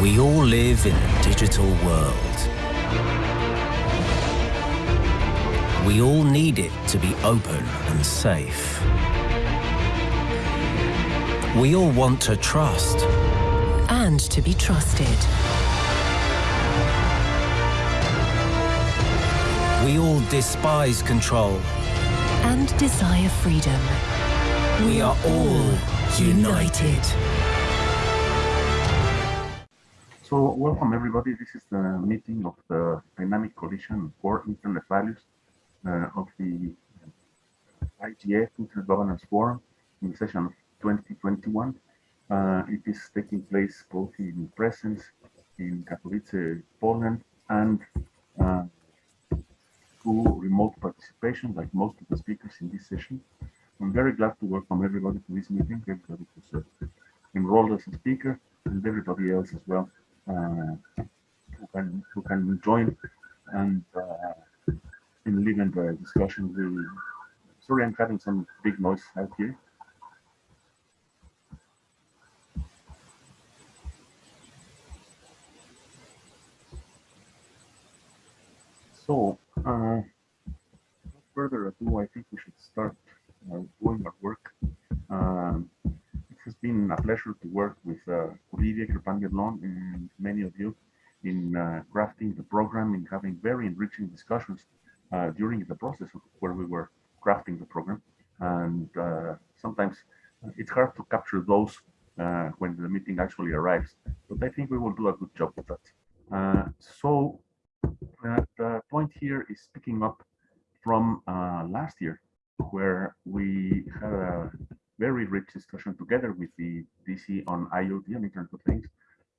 We all live in a digital world. We all need it to be open and safe. We all want to trust. And to be trusted. We all despise control. And desire freedom. We are all united. So welcome everybody. This is the meeting of the Dynamic Coalition for Internet Values uh, of the IGF Internet Governance Forum in the session of 2021. Uh, it is taking place both in presence in Katowice, Poland, and uh, through remote participation, like most of the speakers in this session. I'm very glad to welcome everybody to this meeting, everybody who's uh, enrolled as a speaker, and everybody else as well who can who can join and uh, in leading the discussion. We, sorry, I'm having some big noise out here. So, uh, further ado, I think we should start uh, doing our work. Um, has been a pleasure to work with uh, Crepin-Leblond and many of you in uh, crafting the program and having very enriching discussions uh, during the process where we were crafting the program. And uh, sometimes it's hard to capture those uh, when the meeting actually arrives, but I think we will do a good job with that. Uh, so the point here is picking up from last year, where we had a very rich discussion together with the DC on IoT and Internet of Things,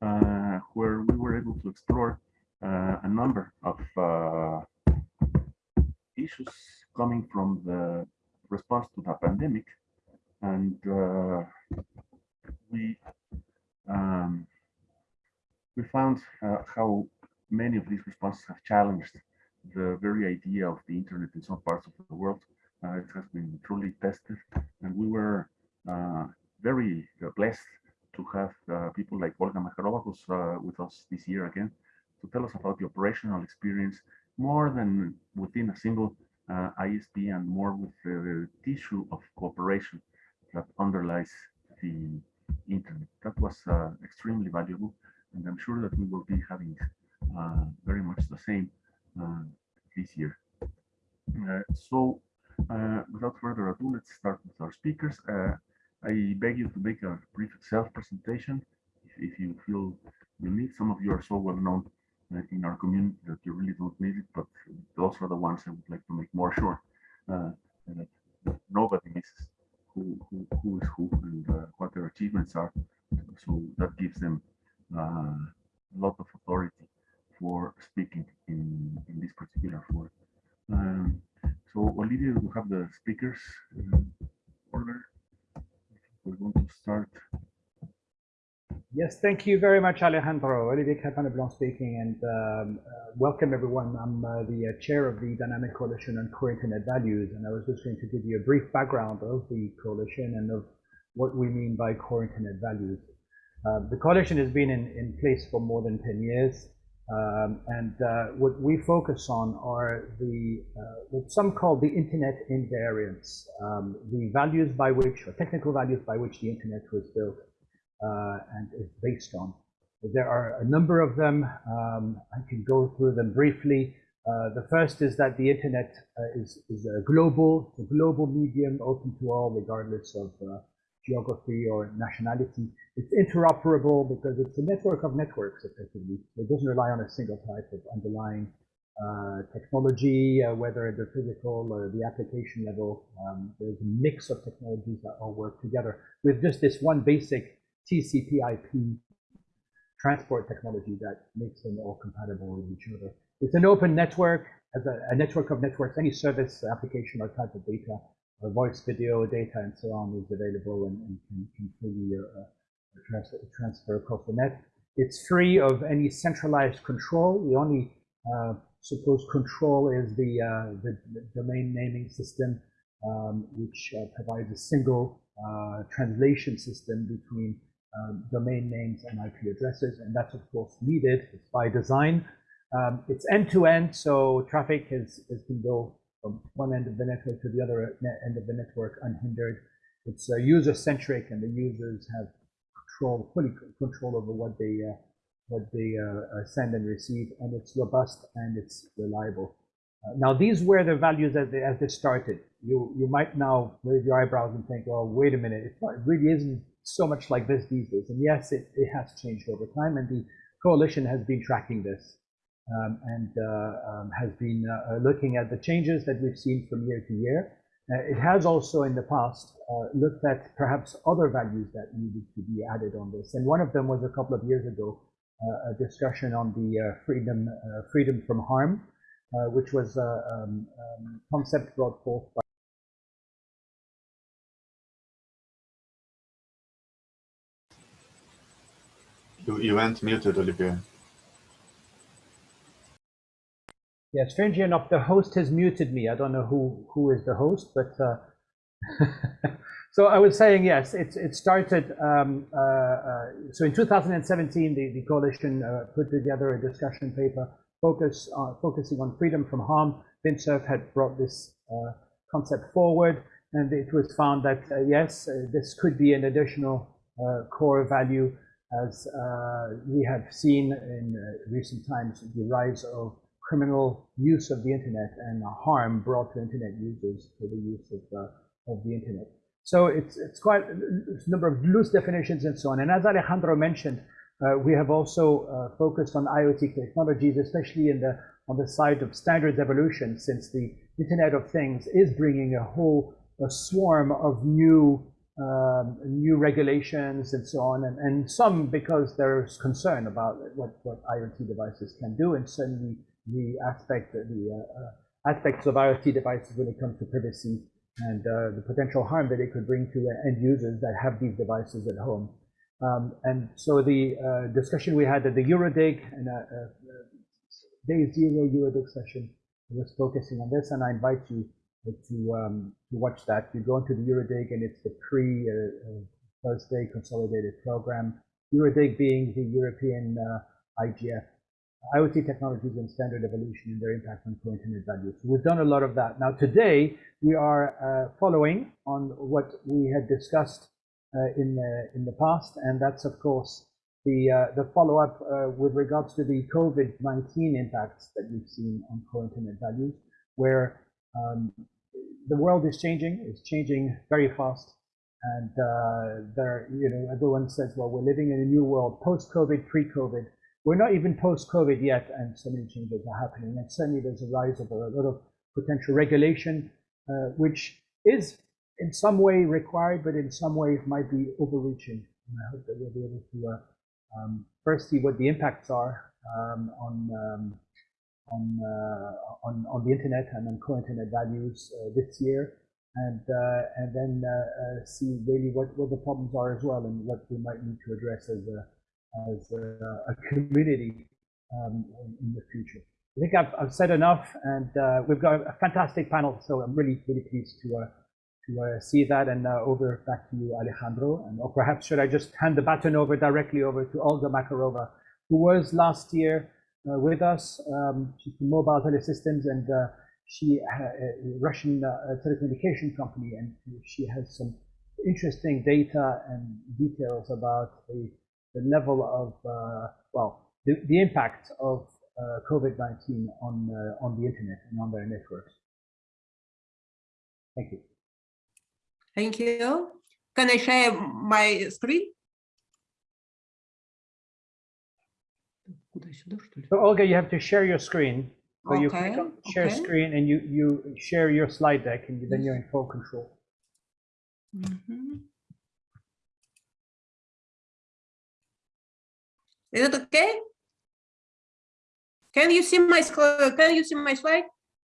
uh, where we were able to explore uh, a number of uh, issues coming from the response to the pandemic. And uh, we um, we found uh, how many of these responses have challenged the very idea of the internet in some parts of the world. Uh, it has been truly tested, and we were very uh, blessed to have uh, people like Olga uh, with us this year again, to tell us about the operational experience more than within a single uh, ISP and more with the tissue of cooperation that underlies the internet. That was extremely valuable, and I'm sure that we will be having uh, very much the same uh, this year. Uh, so without further ado, let's start with our speakers. I beg you to make a brief self-presentation if, if, you feel you need. Some of you are so well known in our community that you really don't need it, but those are the ones I would like to make more sure uh, that, that, nobody misses who, who, who is who and uh, what their achievements are. So that gives them uh, a lot of authority for speaking in, in this particular forum. Um, so Olivia, we have the speakers uh, order. We're going to start. Yes, thank you very much, Alejandro. Olivier Crepin-Leblond speaking, and um, uh, welcome everyone. I'm uh, the uh, chair of the Dynamic Coalition on Core Internet Values, and I was just going to give you a brief background of the coalition and of what we mean by core internet values. Uh, the coalition has been in, in place for more than 10 years. Um, and uh, what we focus on are the uh, what some call the internet invariants, um, the values by which, or technical values by which the internet was built uh, and is based on. There are a number of them. Um, I can go through them briefly. Uh, the first is that the internet uh, is, is a global, a global medium open to all, regardless of uh, geography or nationality. It's interoperable because it's a network of networks, effectively. It doesn't rely on a single type of underlying uh, technology, uh, whether at the physical or the application level. Um, there's a mix of technologies that all work together with just this one basic TCP/IP transport technology that makes them all compatible with each other. It's an open network, as a, a network of networks. Any service, application, or type of data voice, video, data, and so on is available and, and can, can freely uh, transfer, transfer across the net. It's free of any centralized control. The only uh, supposed control is the, uh, the, the, domain naming system, um, which uh, provides a single uh, translation system between um, domain names and IP addresses, and that's of course needed. It's by design. Um, it's end-to-end, so traffic has, has can go from one end of the network to the other end of the network unhindered. It's uh, user-centric, and the users have control, fully control over what they uh, what they uh, send and receive, and it's robust and it's reliable. Uh, now, these were the values as they, as they started. You you might now raise your eyebrows and think, well, wait a minute, it really isn't so much like this these days. And yes, it, it has changed over time, and the coalition has been tracking this um, and uh, um, has been uh, looking at the changes that we've seen from year to year. Uh, it has also in the past looked at perhaps other values that needed to be added on this. And one of them was a couple of years ago, a discussion on the freedom, freedom from harm, which was a um, um, concept brought forth by You, you went muted, Olivier. Yeah, strangely enough, the host has muted me. I don't know who who is the host, but uh, so I was saying yes. It's it started. Um, uh, uh, so in 2017, the the coalition uh, put together a discussion paper focus focusing on freedom from harm. Vint Cerf had brought this uh, concept forward, and it was found that uh, yes, this could be an additional core value as uh, we have seen in uh, recent times, the rise of criminal use of the internet and the harm brought to internet users for the use of, uh, of the internet. So it's, it's quite a number of loose definitions and so on. And as Alejandro mentioned, uh, we have also uh, focused on IoT technologies, especially in the, on the side of standards evolution, since the Internet of Things is bringing a whole a swarm of new um, new regulations and so on, and, and some because there's concern about what, what IoT devices can do, and certainly the aspect the uh, uh, aspects of IoT devices when it comes to privacy and uh, the potential harm that it could bring to end users that have these devices at home. Um, and so the discussion we had at the Eurodig and day zero Eurodig session was focusing on this, and I invite you to, um, to watch that. You go into the Eurodig and it's the pre Thursday consolidated program. Eurodig being the European uh, IGF, IoT technologies and standard evolution and their impact on core internet value. So we've done a lot of that. Now today we are uh, following on what we had discussed uh, in the in the past, and that's of course the uh, the follow-up with regards to the COVID-19 impacts that we've seen on core internet values, where um, the world is changing. It's changing very fast. And uh, there, you know, everyone says, well, we're living in a new world, post-COVID, pre-COVID. We're not even post-COVID yet, and so many changes are happening. And certainly there's a rise of a lot of potential regulation, uh, which is in some way required, but in some ways might be overreaching. And I hope that we'll be able to uh, um, first see what the impacts are um, on um, on, uh, on, on the internet and on core internet values uh, this year and uh, and then see really what, what the problems are as well and what we might need to address as a, as a, a community um, in the future. I think I've, I've said enough, and uh, we've got a fantastic panel, so I'm really, really pleased to uh, to uh, see that. And over back to you, Alejandro, and or perhaps should I just hand the baton over directly over to Olga Makarova, who was last year uh, with us. Um, she's from Mobile Telesystems and uh, she a Russian uh, telecommunication company and she has some interesting data and details about the, the level of, uh, well, the, the impact of uh, COVID-19 on, uh, on the internet and on their networks. Thank you. Thank you. Can I share my screen? So Olga, you have to share your screen. So you Okay, click on share okay. screen and you, you share your slide deck and then you're in full control. Mhm. Is it okay? Can you see my, can you see my slide?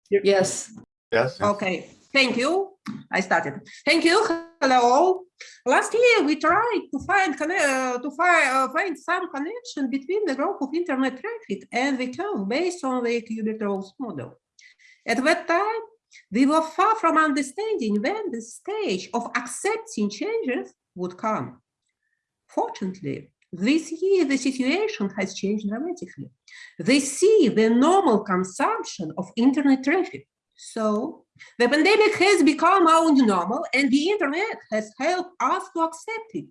Yes. Yes. yes. Okay, thank you. I started. Thank you. Hello all. Last year we tried to find uh, to find, uh, find some connection between the growth of internet traffic and the term based on the Kübler-Ross model. At that time, we were far from understanding when the stage of accepting changes would come. Fortunately, this year the situation has changed dramatically. They see the normal consumption of internet traffic. So the pandemic has become our normal and the internet has helped us to accept it.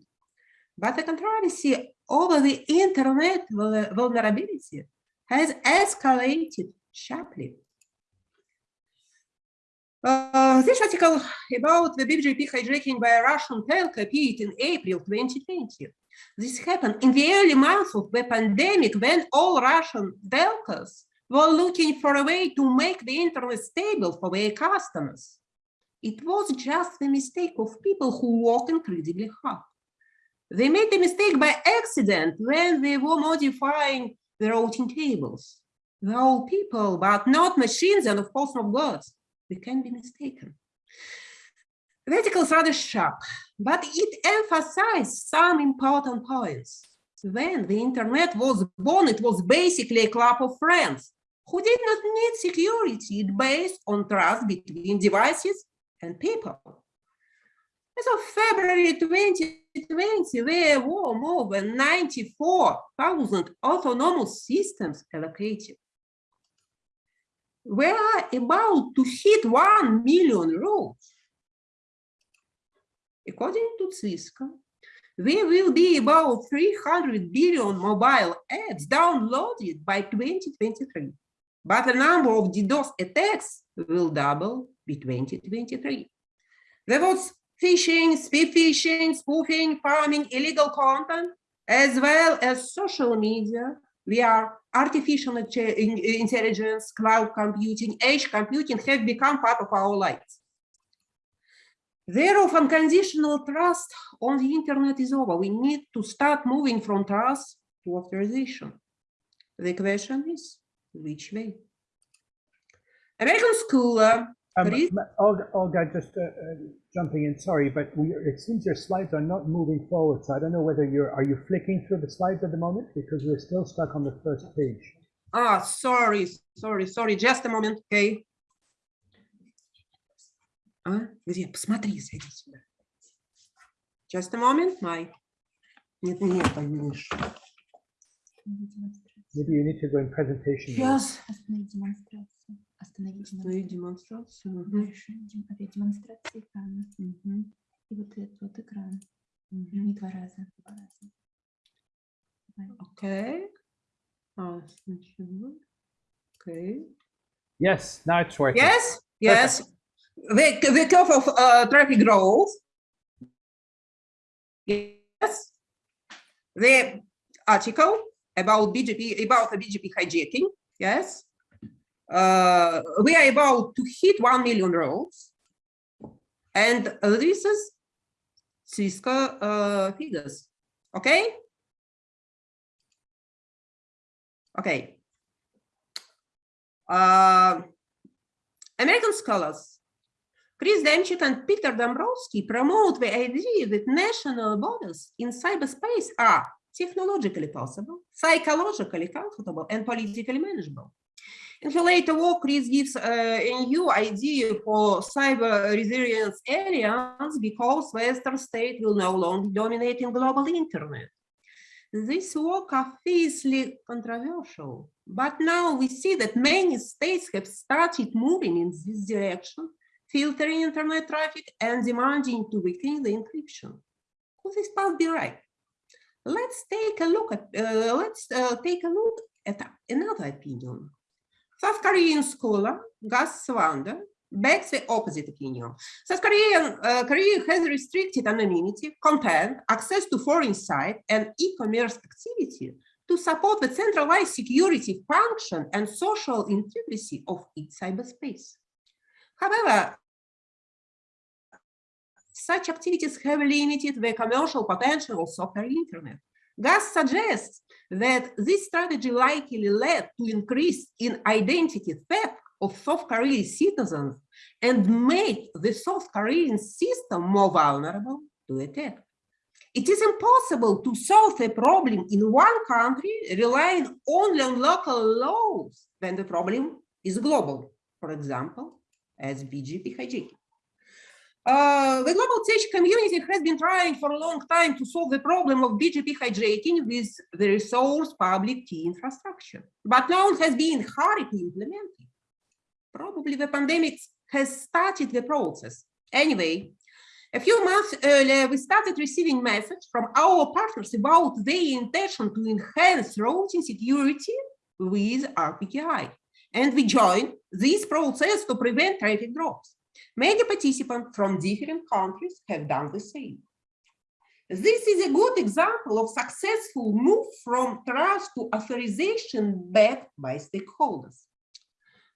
But the controversy over the internet vulnerability has escalated sharply. Uh, this article about the BGP hijacking by a Russian telco appeared in April 2020. This happened in the early months of the pandemic when all Russian telcos were looking for a way to make the internet stable for their customers. It was just the mistake of people who work incredibly hard. They made the mistake by accident when they were modifying the routing tables. They're all people, but not machines and of course not gods. We can be mistaken. Is rather sharp, but it emphasized some important points. When the internet was born, it was basically a club of friends who did not need security It based on trust between devices and people. As of February 2020, there were more than 94,000 autonomous systems allocated. We are about to hit 1 million roads. According to Cisco, there will be about 300 billion mobile apps downloaded by 2023, but the number of DDoS attacks will double by 2023. There was phishing, spear phishing, spoofing, pharming, illegal content, as well as social media We are artificial intelligence, cloud computing, edge computing have become part of our lives. Thereof unconditional trust on the internet is over. We need to start moving from trust to authorization. The question is, which way? American scholar, Um, Olga, Olga, just uh, uh, jumping in, sorry, but we, it seems your slides are not moving forward, so I don't know whether you're, are you flicking through the slides at the moment? Because we're still stuck on the first page. ah, sorry, sorry, sorry, just a moment, okay. А, где? Посмотри, зайди сюда. Just a moment, my. Нет, нет, видишь. Maybe you need to go in presentation. Сейчас. Остановить демонстрацию. Остановить Остановить демонстрацию. дем- опять демонстрация экрана. мгм, И вот этот вот экран. мгм. Не два раза. Два раза. Давай. Okay. А, сначала. Okay. Yes, now it's working. Yes, yes. The, the curve of uh, traffic growth. Yes. The article about BGP, about the BGP hijacking. Yes. Uh, we are about to hit 1 million rows. And this is Cisco uh, figures. Okay. Okay. Uh, American scholars Chris Demchak and Peter Dombrowski promote the idea that national borders in cyberspace are technologically possible, psychologically comfortable, and politically manageable. In her later work, Chris gives uh, a new idea for cyber resilience areas because Western state will no longer dominate in global internet. This work are fiercely controversial, but now we see that many states have started moving in this direction, filtering internet traffic and demanding to weaken the encryption. Could this path be right? Let's take a look at uh, let's uh, take a look at another opinion. South Korean scholar Gus Swanda backs the opposite opinion. South Korean, uh, Korea has restricted anonymity, content, access to foreign site, and e-commerce activity to support the centralized security function and social integrity of its cyberspace. However, such activities have limited the commercial potential of software internet. Gus suggests that this strategy likely led to increase in identity theft of South Korean citizens and made the South Korean system more vulnerable to attack. It is impossible to solve a problem in one country relying only on local laws when the problem is global, for example, as BGP hijacking. Uh, the global tech community has been trying for a long time to solve the problem of BGP hijacking with the resource public key infrastructure, but no one has been hurried to implement. Probably the pandemic has started the process. Anyway, a few months earlier, we started receiving messages from our partners about their intention to enhance routing security with RPKI. And we joined this process to prevent traffic drops. Many participants from different countries have done the same. This is a good example of successful move from trust to authorization backed by stakeholders.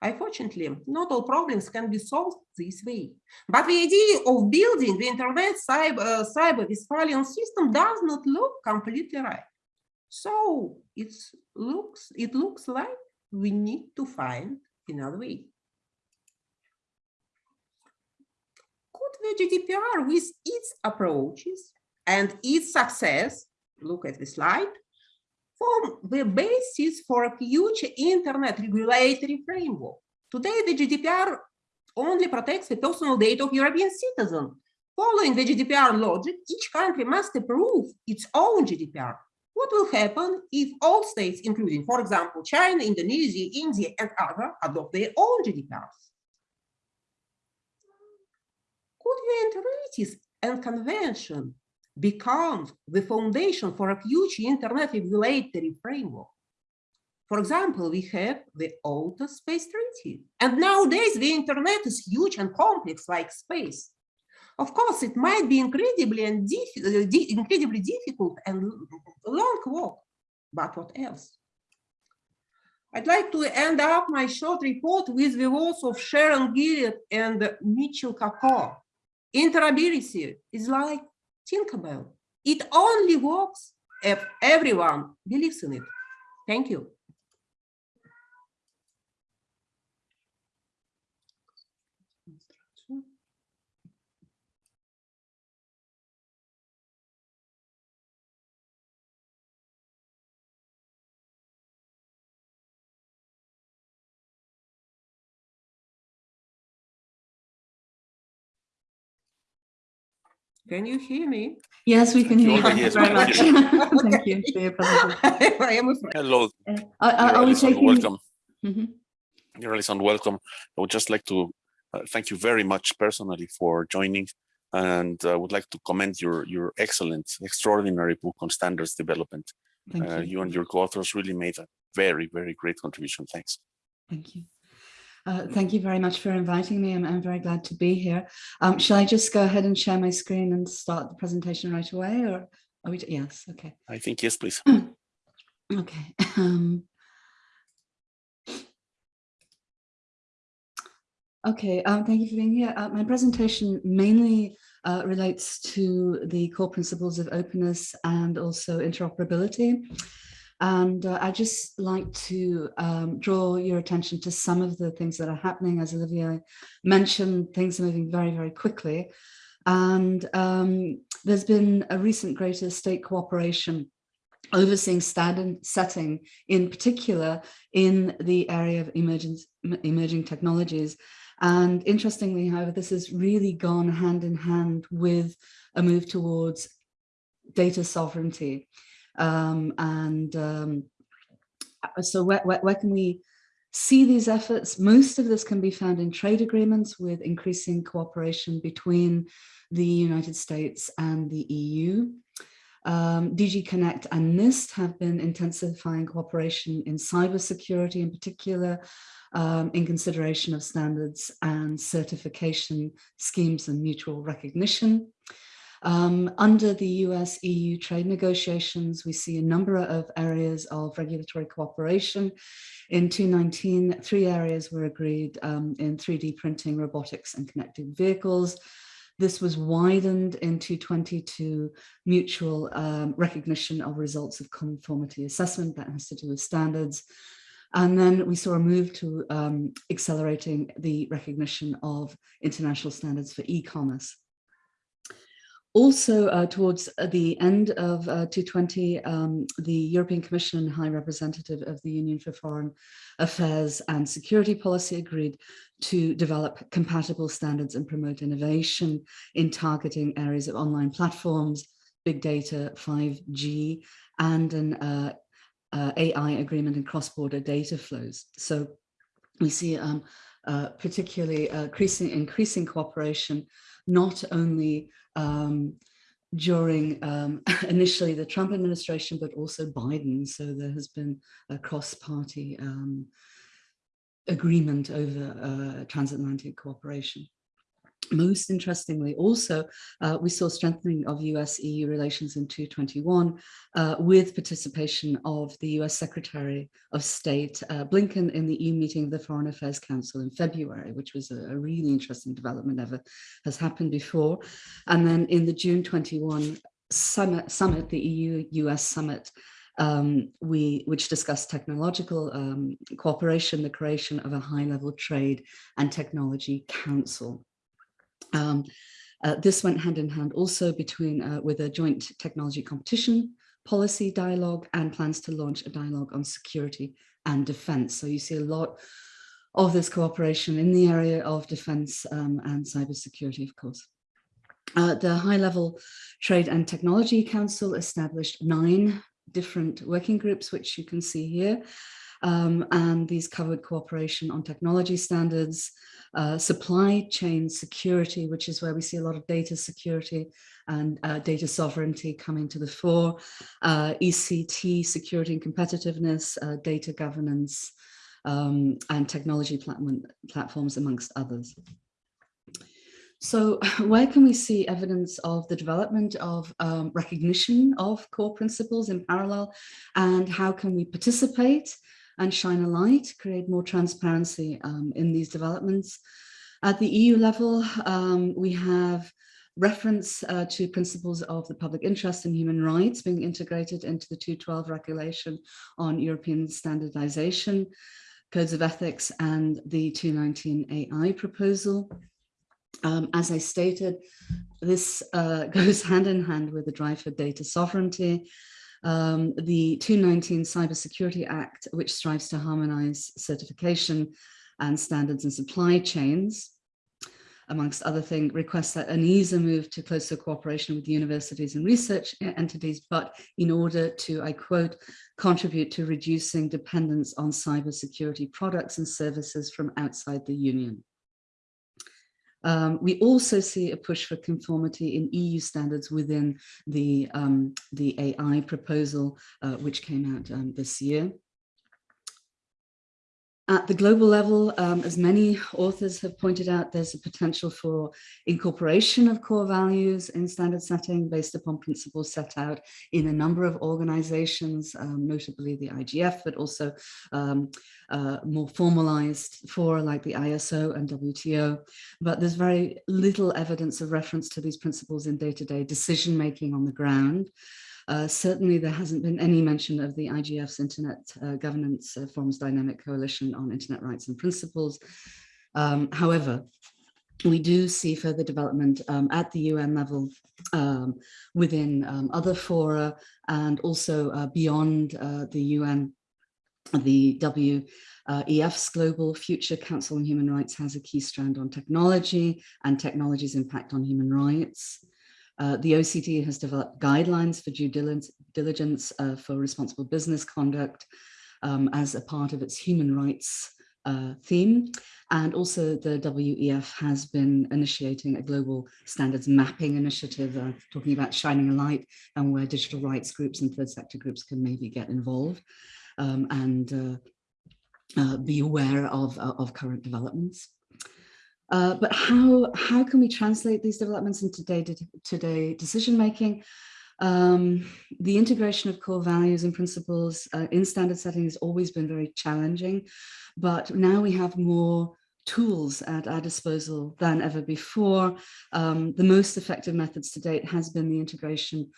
Unfortunately, not all problems can be solved this way. But the idea of building the internet cyber, uh, cyber system does not look completely right. So it looks, it looks like we need to find another way. Could the GDPR with its approaches and its success, look at the slide, form the basis for a future internet regulatory framework. Today, the GDPR only protects the personal data of European citizens. Following the GDPR logic, each country must approve its own GDPR. What will happen if all states, including, for example, China, Indonesia, India, and others, adopt their own GDPRs? The treaties and convention becomes the foundation for a future internet regulatory framework. For example, we have the Outer Space Treaty. And nowadays, the internet is huge and complex like space. Of course, it might be incredibly and uh, incredibly difficult and long work, but what else? I'd like to end up my short report with the words of Sharon Gilliard and Mitchell Kapor. Interoperability is like Tinkerbell. It only works if everyone believes in it. Thank you. Can you hear me? Yes, we can hear you. Thank you very much. Thank you for your presentation. I am afraid. Hello, Uh, Are, are- are we Alison, taking? welcome. Mhm. Dear Alison, welcome. I would just like to uh, thank you very much personally for joining and I would like to commend your your excellent, extraordinary book on standards development. Thank Uh, you. you and your co-authors really made a very, very great contribution. Thanks. Thank you. Uh, thank you very much for inviting me. I'm, I'm very glad to be here. Um, shall I just go ahead and share my screen and start the presentation right away or are we, yes, okay. I think yes, please. Okay. Um, okay, um, thank you for being here. Uh, my presentation mainly uh, relates to the core principles of openness and also interoperability. And uh, I just like to um, draw your attention to some of the things that are happening. As Olivia mentioned, things are moving very, very quickly. And um, there's been a recent greater state cooperation overseeing standard setting in particular in the area of emerging, emerging technologies. And interestingly, however, this has really gone hand in hand with a move towards data sovereignty. Um, and um, so where, where, where can we see these efforts? Most of this can be found in trade agreements with increasing cooperation between the United States and the EU. Um, DG Connect and NIST have been intensifying cooperation in cybersecurity in particular, um, in consideration of standards and certification schemes and mutual recognition. Um, under the US EU trade negotiations, we see a number of areas of regulatory cooperation. In 2019, three areas were agreed um, in 3D printing, robotics and connected vehicles. This was widened in 2020 to mutual um, recognition of results of conformity assessment that has to do with standards. And then we saw a move to um, accelerating the recognition of international standards for e-commerce. Also, uh, towards the end of uh, 220, um, the European Commission and High Representative of the Union for Foreign Affairs and Security Policy agreed to develop compatible standards and promote innovation in targeting areas of online platforms, big data, 5G, and an uh, uh, AI agreement and cross-border data flows. So we see um, uh, particularly increasing, increasing cooperation, not only um, during um, initially the Trump administration, but also Biden. So there has been a cross-party um, agreement over uh, transatlantic cooperation. Most interestingly, also, uh, we saw strengthening of US-EU relations in 221 uh, with participation of the US Secretary of State uh, Blinken in the EU meeting of the Foreign Affairs Council in February, which was a, a really interesting development, never has happened before. And then in the June 21 summit, summit the EU-US summit, um, we, which discussed technological um, cooperation, the creation of a high-level trade and technology council. Um, uh, this went hand in hand also between uh, with a joint technology competition policy dialogue and plans to launch a dialogue on security and defense. So you see a lot of this cooperation in the area of defense um, and cybersecurity, of course. Uh, the High Level Trade and Technology Council established nine different working groups, which you can see here. Um, and these covered cooperation on technology standards, uh, supply chain security, which is where we see a lot of data security and uh, data sovereignty coming to the fore, uh, ECT, security and competitiveness, uh, data governance, um, and technology platform, platforms, amongst others. So where can we see evidence of the development of um, recognition of core principles in parallel and how can we participate and shine a light, create more transparency um, in these developments? At the EU level, um, we have reference uh, to principles of the public interest and human rights being integrated into the 212 regulation on European standardization, codes of ethics and the 219 AI proposal. Um, as I stated, this uh, goes hand in hand with the drive for data sovereignty. Um, the 219 Cybersecurity Act, which strives to harmonize certification and standards and supply chains, amongst other things, requests that ENISA move to closer cooperation with universities and research entities, but in order to, I quote, contribute to reducing dependence on cybersecurity products and services from outside the union. Um, we also see a push for conformity in EU standards within the, um, the AI proposal, uh, which came out um, this year. At the global level, um, as many authors have pointed out, there's a potential for incorporation of core values in standard setting based upon principles set out in a number of organizations, um, notably the IGF, but also um, uh, more formalized for like the ISO and WTO. But there's very little evidence of reference to these principles in day-to-day -day decision making on the ground. Uh, certainly, there hasn't been any mention of the IGF's Internet uh, Governance uh, Forums Dynamic Coalition on Internet Rights and Principles. Um, however, we do see further development um, at the UN level um, within um, other fora and also uh, beyond uh, the UN. The WEF's Global Future Council on Human Rights has a key strand on technology and technology's impact on human rights. Uh, the OECD has developed guidelines for due diligence uh, for responsible business conduct um, as a part of its human rights uh, theme. And also the WEF has been initiating a global standards mapping initiative, uh, talking about shining a light and where digital rights groups and third sector groups can maybe get involved um, and uh, uh, be aware of, of current developments. Uh, but how, how can we translate these developments into day-to-day decision making? Um, the integration of core values and principles uh, in standard setting has always been very challenging, but now we have more tools at our disposal than ever before. Um, the most effective methods to date has been the integration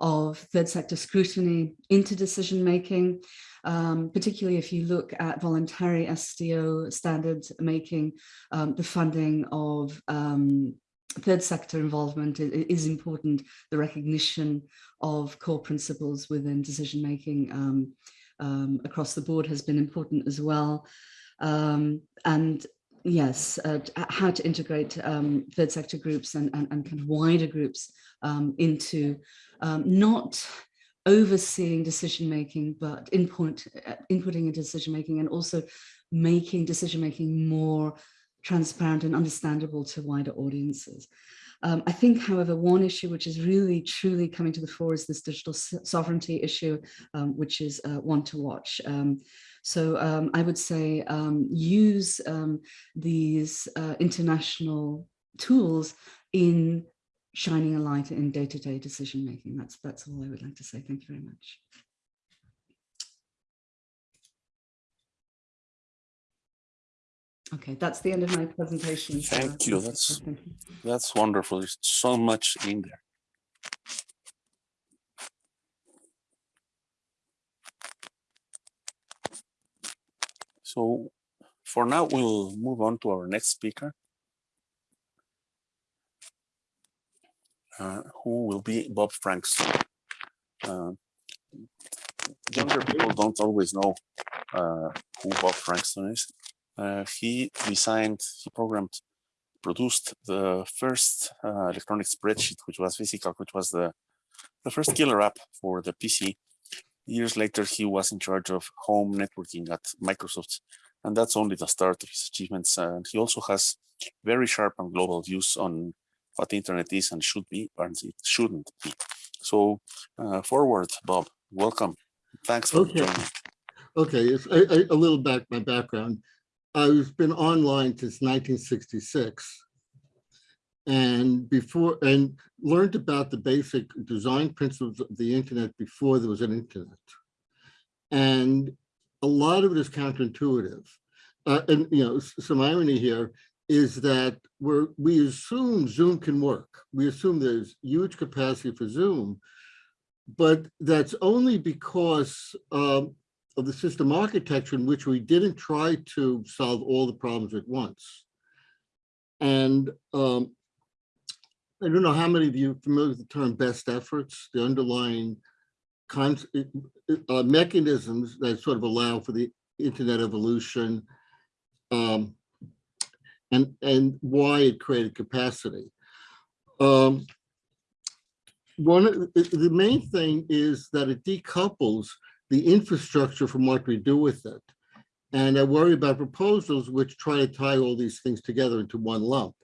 of third sector scrutiny into decision making, um, particularly if you look at voluntary SDO standards making, um, the funding of um, third sector involvement is important. The recognition of core principles within decision making um, um, across the board has been important as well. Um, and yes, uh, how to integrate um, third sector groups and, and, and kind of wider groups um, into um, not overseeing decision making, but input, uh, inputting into decision making and also making decision making more transparent and understandable to wider audiences. Um, I think, however, one issue which is really truly coming to the fore is this digital so- sovereignty issue, um, which is uh, one to watch. Um, so um, I would say um, use um, these uh, international tools in shining a light in day-to-day decision making. That's that's all I would like to say. Thank you very much. Okay, that's the end of my presentation. so, Thank you, uh, that's- That's wonderful. There's so much in there. So for now, we'll move on to our next speaker. uh, who will be Bob Frankston. Uh, younger people don't always know uh, who Bob Frankston is. Uh, he designed, he programmed produced the first uh, electronic spreadsheet, which was physical, which was the, the first killer app for the PC. Years later, he was in charge of home networking at Microsoft, and that's only the start of his achievements. And he also has very sharp and global views on what the internet is and should be, and it shouldn't be. So uh, forward, Bob, welcome. Thanks for Okay. joining. Okay, it's a, a, a little back, my background. I've been online since 1966. And before, and learned about the basic design principles of the internet before there was an internet. And a lot of it is counterintuitive. Uh, and, you know, some irony here is that we're, we assume Zoom can work. We assume there's huge capacity for Zoom, but that's only because um, of the system architecture in which we didn't try to solve all the problems at once. And um, I don't know how many of you are familiar with the term best efforts, the underlying uh, mechanisms that sort of allow for the internet evolution um, and, and why it created capacity. Um, one, the main thing is that it decouples the infrastructure from what we do with it. And I worry about proposals which try to tie all these things together into one lump.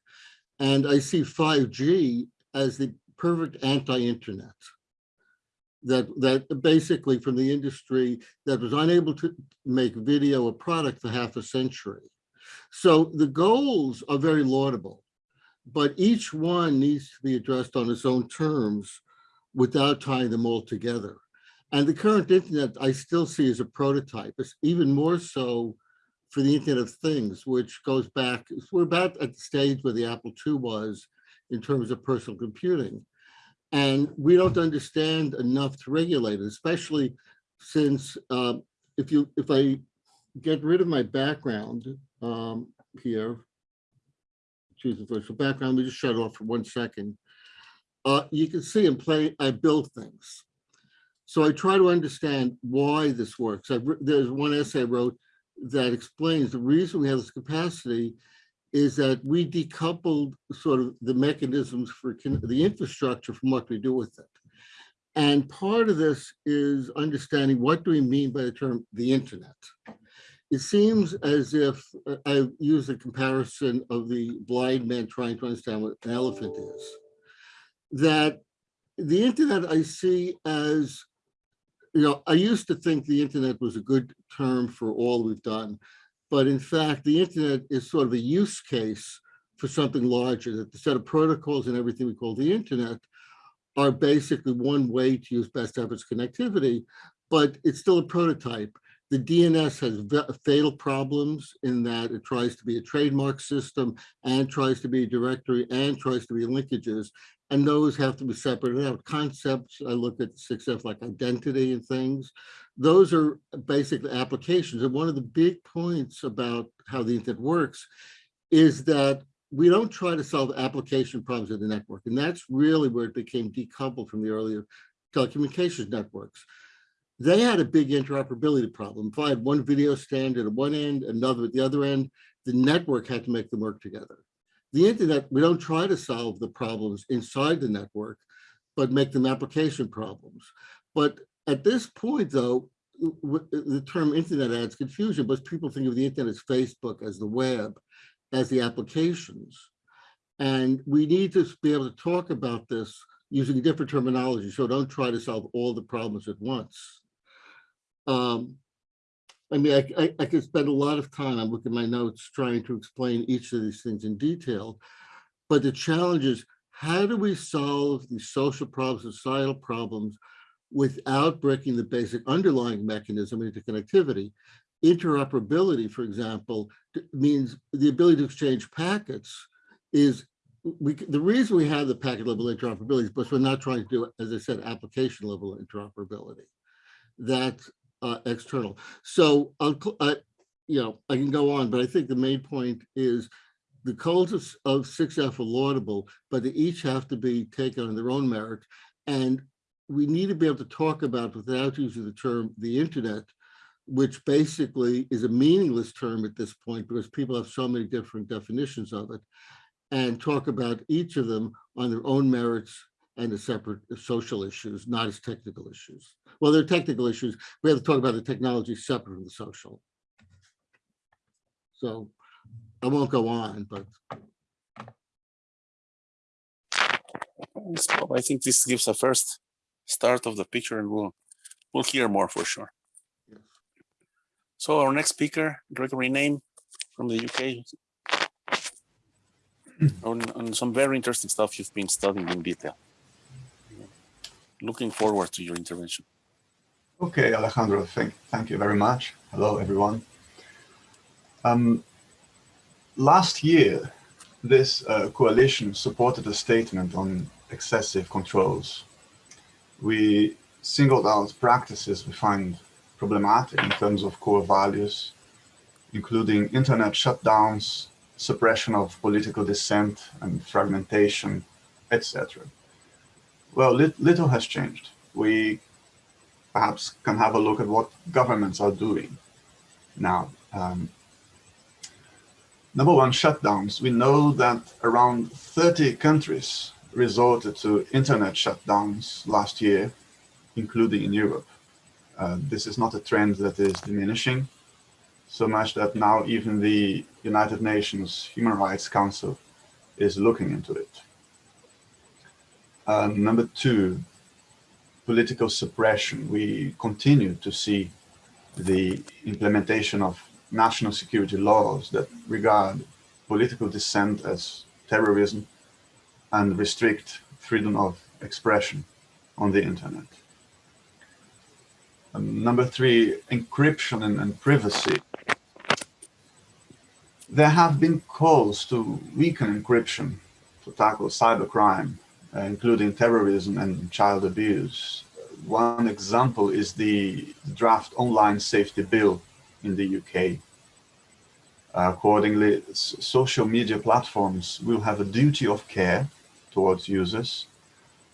And I see 5G as the perfect anti-internet. That, that basically from the industry that was unable to make video a product for half a century. So the goals are very laudable, but each one needs to be addressed on its own terms without tying them all together. And the current internet I still see as a prototype. It's even more so for the Internet of Things, which goes back, we're about at the stage where the Apple II was in terms of personal computing. And we don't understand enough to regulate it, especially since uh, if you if I get rid of my background um, here, choose the virtual background, me just shut it off for one second. Uh, you can see in play, I build things. So I try to understand why this works. I've, there's one essay I wrote that explains the reason we have this capacity is that we decoupled sort of the mechanisms for the infrastructure from what we do with it. And part of this is understanding what do we mean by the term the internet? It seems as if uh, I use a comparison of the blind man trying to understand what an elephant is. That the internet I see as you know, I used to think the internet was a good term for all we've done, but in fact, the internet is sort of a use case for something larger, that the set of protocols and everything we call the internet are basically one way to use best efforts connectivity, but it's still a prototype. The DNS has fatal problems in that it tries to be a trademark system and tries to be a directory and tries to be linkages. And those have to be separated out. Concepts, I look at 6F like identity and things. Those are basically applications. And one of the big points about how the internet works is that we don't try to solve application problems in the network. And that's really where it became decoupled from the earlier telecommunications networks. They had a big interoperability problem. If I had one video standard at one end, another at the other end, the network had to make them work together. The internet, we don't try to solve the problems inside the network, but make them application problems. But at this point, though, the term internet adds confusion, but people think of the internet as Facebook, as the web, as the applications. And we need to be able to talk about this using different terminology. So don't try to solve all the problems at once. Um, I mean, I, I, I could spend a lot of time, I'm looking at my notes, trying to explain each of these things in detail. But the challenge is, how do we solve these social problems, societal problems, without breaking the basic underlying mechanism of interconnectivity? Interoperability, for example, means the ability to exchange packets is we, the reason we have the packet level interoperability is because we're not trying to do, as I said, application level interoperability. That's uh, external. So, uh, you know, I can go on, but I think the main point is the codes of, of 6F are laudable, but they each have to be taken on their own merit. And we need to be able to talk about, without using the term, the internet, which basically is a meaningless term at this point because people have so many different definitions of it, and talk about each of them on their own merits and the separate social issues, not as technical issues. Well, they're technical issues. We have to talk about the technology separate from the social. So I won't go on, but. I think this gives a first start of the picture and we'll, we'll hear more for sure. So our next speaker, Gregory Name from the UK. on, on some very interesting stuff you've been studying in detail. Looking forward to your intervention. Okay, Alejandro, thank, thank you very much. Hello, everyone. Um, last year, this uh, coalition supported a statement on excessive controls. We singled out practices we find problematic in terms of core values, including internet shutdowns, suppression of political dissent and fragmentation, etc. Well, lit little has changed. We perhaps can have a look at what governments are doing now. Um, number one, shutdowns. We know that around 30 countries resorted to internet shutdowns last year, including in Europe. Uh, this is not a trend that is diminishing so much that now even the United Nations Human Rights Council is looking into it. Number two, political suppression. We continue to see the implementation of national security laws that regard political dissent as terrorism and restrict freedom of expression on the internet. Um, number three, encryption and, and privacy. There have been calls to weaken encryption to tackle cybercrime, including terrorism and child abuse. One example is the draft online safety bill in the UK. Uh, accordingly, social media platforms will have a duty of care towards users,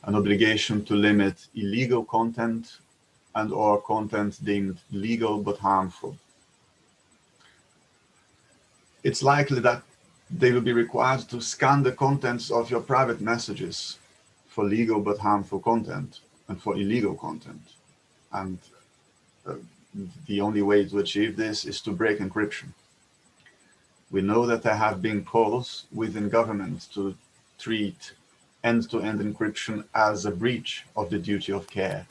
an obligation to limit illegal content and or content deemed legal but harmful. It's likely that they will be required to scan the contents of your private messages for legal but harmful content and for illegal content. And uh, the only way to achieve this is to break encryption. We know that there have been calls within government to treat end-to-end -end encryption as a breach of the duty of care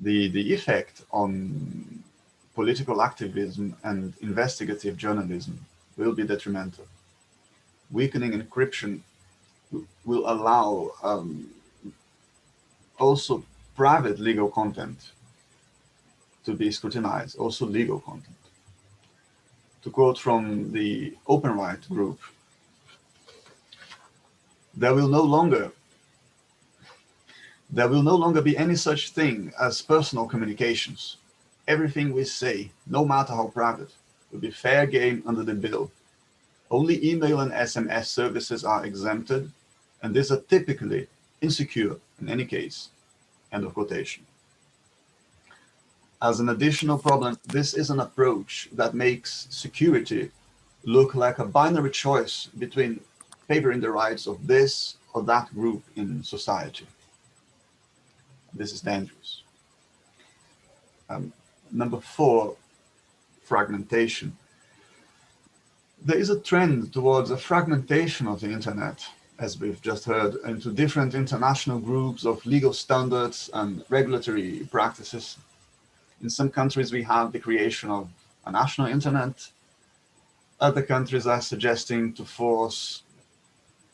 the, the effect on political activism and investigative journalism will be detrimental. Weakening encryption will allow um, also private legal content to be scrutinized, also legal content. To quote from the Open Right group, there will no longer there will no longer be any such thing as personal communications. Everything we say, no matter how private, will be fair game under the bill. Only email and SMS services are exempted, and these are typically insecure in any case. End of quotation. As an additional problem, this is an approach that makes security look like a binary choice between favoring the rights of this or that group in society. This is dangerous. Um, number four, fragmentation. There is a trend towards a fragmentation of the internet, as we've just heard, into different international groups of legal standards and regulatory practices. In some countries, we have the creation of a national internet. Other countries are suggesting to force,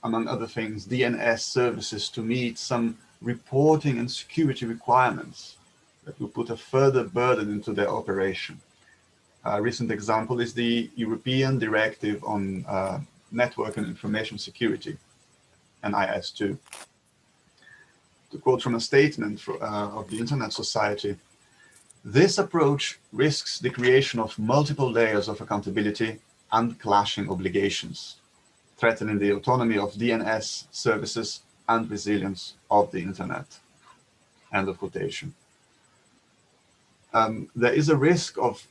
among other things, DNS services to meet some reporting and security requirements that will put a further burden into their operation. A recent example is the European Directive on uh, Network and Information Security, NIS2. To quote from a statement for, uh, of the Internet Society, this approach risks the creation of multiple layers of accountability and clashing obligations, threatening the autonomy of DNS services and resilience of the Internet. End of quotation. Um, there is a risk of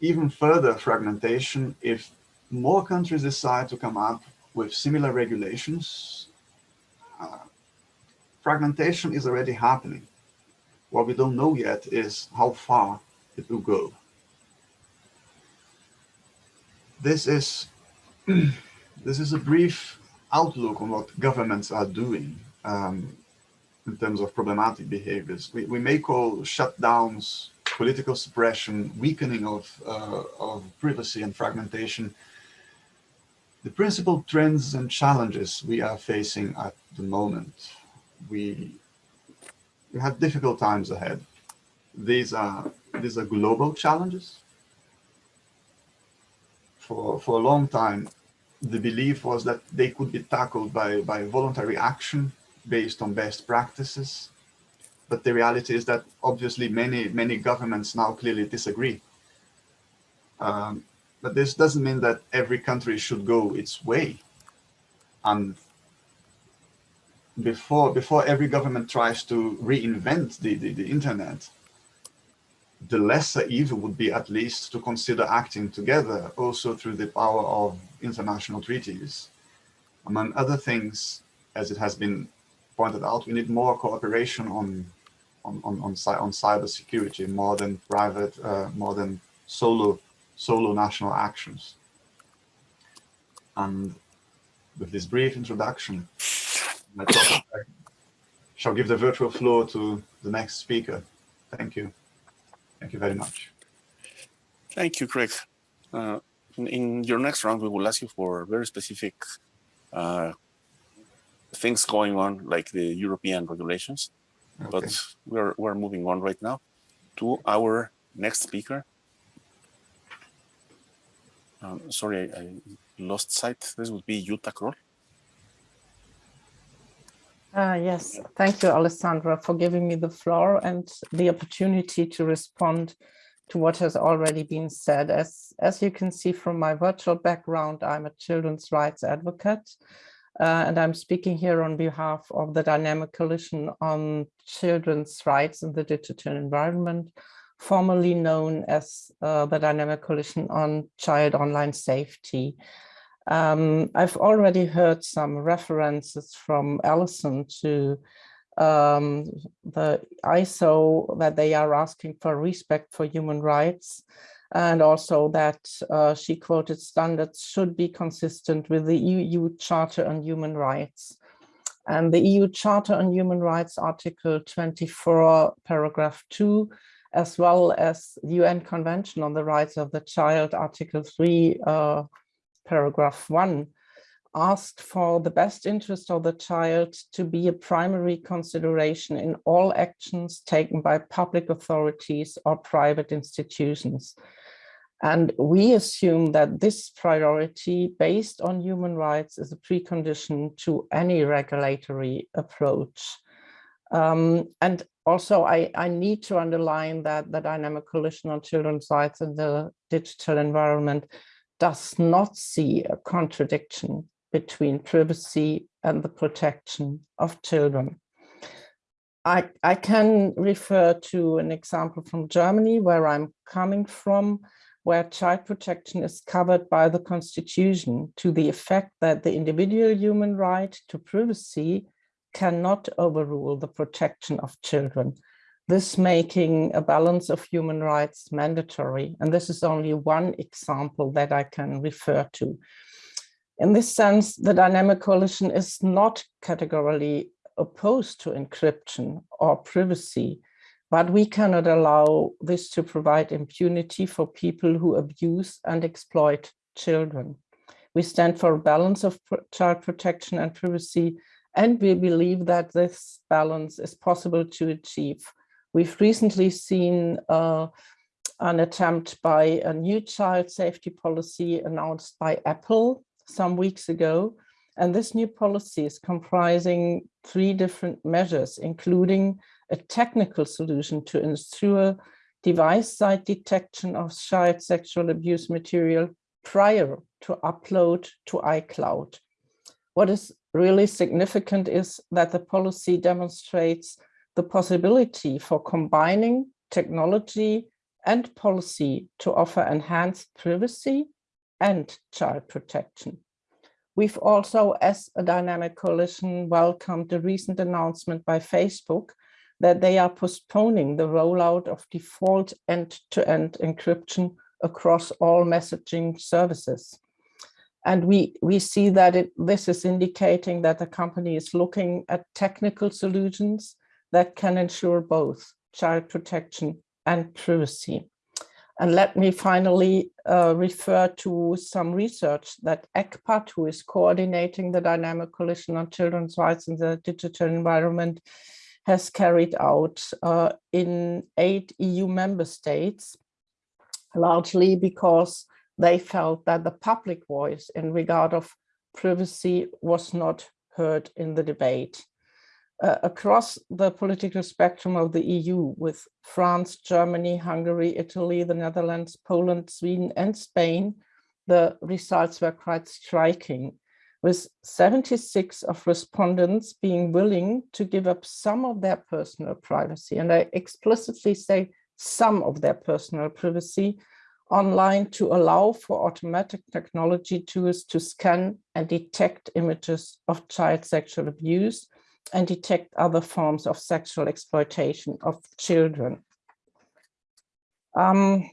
even further fragmentation if more countries decide to come up with similar regulations. Uh, fragmentation is already happening. What we don't know yet is how far it will go. This is, this is a brief outlook on what governments are doing um, in terms of problematic behaviors. We, we may call shutdowns, political suppression, weakening of, uh, of privacy and fragmentation, the principal trends and challenges we are facing at the moment. We we have difficult times ahead. These are these are global challenges. For for a long time, the belief was that they could be tackled by by voluntary action based on best practices. But the reality is that obviously many many governments now clearly disagree. Um, but this doesn't mean that every country should go its way. And before before every government tries to reinvent the, the, the internet, the lesser evil would be at least to consider acting together also through the power of international treaties. Among other things, as it has been pointed out, we need more cooperation on on on on, on cyber security more than private, uh, more than solo solo national actions. And with this brief introduction, I shall give the virtual floor to the next speaker. Thank you. Thank you very much. Thank you, Craig. Uh, in, in, your next round, we will ask you for very specific uh, things going on, like the European regulations. Okay. But we're, we're moving on right now to our next speaker. Um, sorry, I, I, lost sight. This would be Jutta Croll. Uh, yes, thank you, Alessandra, for giving me the floor and the opportunity to respond to what has already been said. As, as you can see from my virtual background, I'm a children's rights advocate, uh, and I'm speaking here on behalf of the Dynamic Coalition on Children's Rights in the Digital Environment, formerly known as uh, the Dynamic Coalition on Child Online Safety. Um, I've already heard some references from Alison to um, the ISO that they are asking for respect for human rights and also that uh, she quoted standards should be consistent with the EU Charter on Human Rights. And the EU Charter on Human Rights, Article 24, paragraph 2, as well as the UN Convention on the Rights of the Child, Article 3, uh, paragraph one, asked for the best interest of the child to be a primary consideration in all actions taken by public authorities or private institutions. And we assume that this priority based on human rights is a precondition to any regulatory approach. Um, and also, I, I need to underline that the Dynamic Coalition on Children's Rights in the Digital Environment does not see a contradiction between privacy and the protection of children. I, I can refer to an example from Germany where I'm coming from, where child protection is covered by the constitution to the effect that the individual human right to privacy cannot overrule the protection of children. This making a balance of human rights mandatory. And this is only one example that I can refer to. In this sense, the dynamic coalition is not categorically opposed to encryption or privacy, but we cannot allow this to provide impunity for people who abuse and exploit children. We stand for a balance of child protection and privacy, and we believe that this balance is possible to achieve. We've recently seen uh, an attempt by a new child safety policy announced by Apple some weeks ago. And this new policy is comprising three different measures, including a technical solution to ensure device-side detection of child sexual abuse material prior to upload to iCloud. What is really significant is that the policy demonstrates the possibility for combining technology and policy to offer enhanced privacy and child protection. We've also, as a dynamic coalition, welcomed the recent announcement by Facebook that they are postponing the rollout of default end-to-end -end encryption across all messaging services. And we, we see that it, this is indicating that the company is looking at technical solutions that can ensure both child protection and privacy. And let me finally uh, refer to some research that ECPAT, who is coordinating the Dynamic Coalition on Children's Rights in the Digital Environment, has carried out uh, in eight EU member states, largely because they felt that the public voice in regard of privacy was not heard in the debate. Uh, across the political spectrum of the EU with France, Germany, Hungary, Italy, the Netherlands, Poland, Sweden and Spain, the results were quite striking with 76 of respondents being willing to give up some of their personal privacy. And I explicitly say some of their personal privacy online to allow for automatic technology tools to scan and detect images of child sexual abuse and detect other forms of sexual exploitation of children. Um,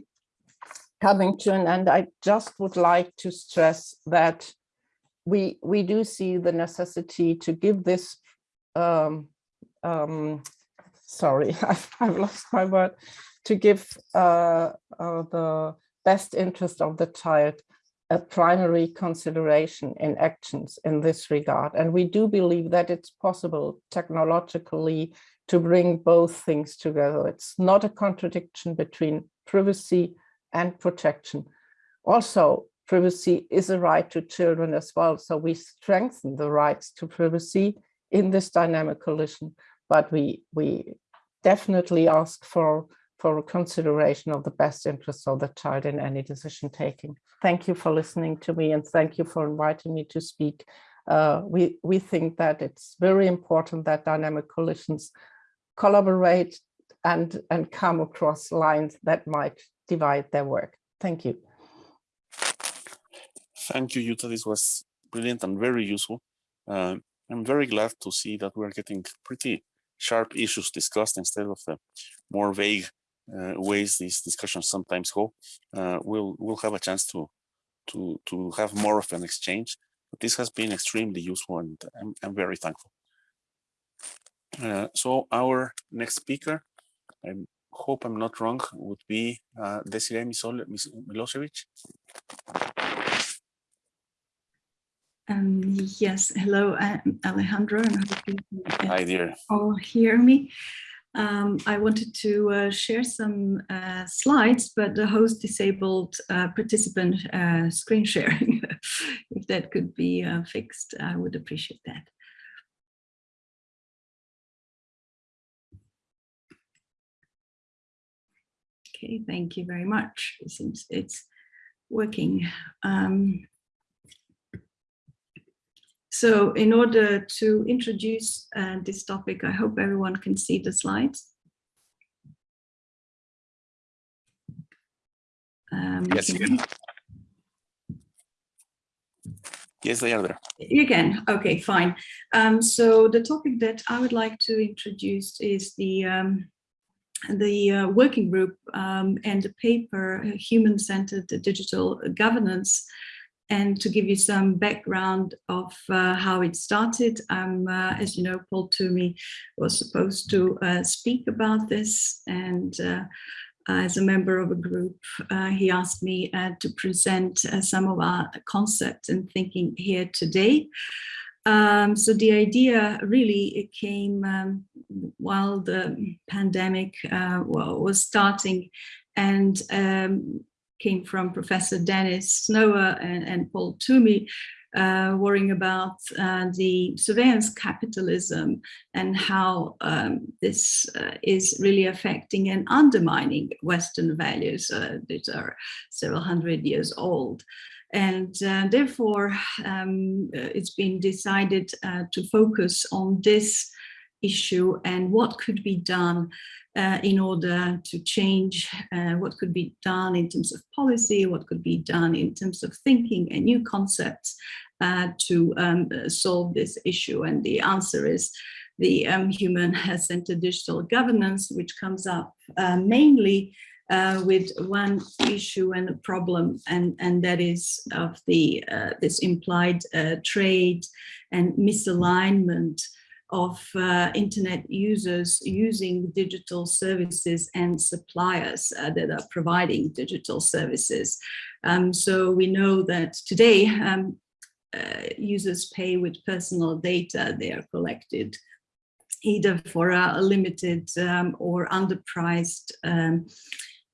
coming to an end, I just would like to stress that we, we do see the necessity to give this, um, um, sorry, I've, I've, lost my word, to give uh, uh, the best interest of the child a primary consideration in actions in this regard. And we do believe that it's possible technologically to bring both things together. It's not a contradiction between privacy and protection. Also, privacy is a right to children as well. So we strengthen the rights to privacy in this dynamic coalition, but we, we definitely ask for for a consideration of the best interests of the child in any decision taking. Thank you for listening to me and thank you for inviting me to speak. Uh, we, we think that it's very important that dynamic coalitions collaborate and, and come across lines that might divide their work. Thank you. Thank you, Jutta. This was brilliant and very useful. Uh, I'm very glad to see that we're getting pretty sharp issues discussed instead of the more vague uh, ways these discussions sometimes go, uh, we'll we'll have a chance to to to have more of an exchange. But this has been extremely useful, and I'm I'm very thankful. Uh, so our next speaker, I hope I'm not wrong, would be uh, Desiree Milosevic. Um, yes, hello, I'm Alejandro, and I hope you Hi, dear. all hear me. Um, I wanted to uh, share some uh, slides, but the host disabled uh, participant uh, screen sharing. if that could be uh, fixed, I would appreciate that. Okay, thank you very much. It seems it's working. Um, so in order to introduce uh, this topic, I hope everyone can see the slides. Um, yes, you can. Yes, they are there. You can. Okay, fine. Um, so the topic that I would like to introduce is the um, the uh, working group um, and the paper uh, Human-Centered Digital Governance. And to give you some background of uh, how it started, uh, as you know, Paul Twomey was supposed to uh, speak about this. And uh, as a member of a group, he asked me to present some of our concepts and thinking here today. Um, so the idea really came um, while the pandemic uh, was starting and um, came from Professor Dennis Snower and, and Paul Twomey uh, worrying about uh, the surveillance capitalism and how um, this uh, is really affecting and undermining Western values uh, that are several hundred years old. And uh, therefore, um, uh, it's been decided to focus on this issue and what could be done uh, in order to change uh, what could be done in terms of policy, what could be done in terms of thinking and new concepts uh, to um, solve this issue. And the answer is the um, human-centered digital governance, which comes up mainly uh, with one issue and a problem, and, and that is of the uh, this implied uh, trade and misalignment of uh, internet users using digital services and suppliers uh, that are providing digital services. Um, so we know that today um, uh, users pay with personal data they are collected either for a limited um, or underpriced um,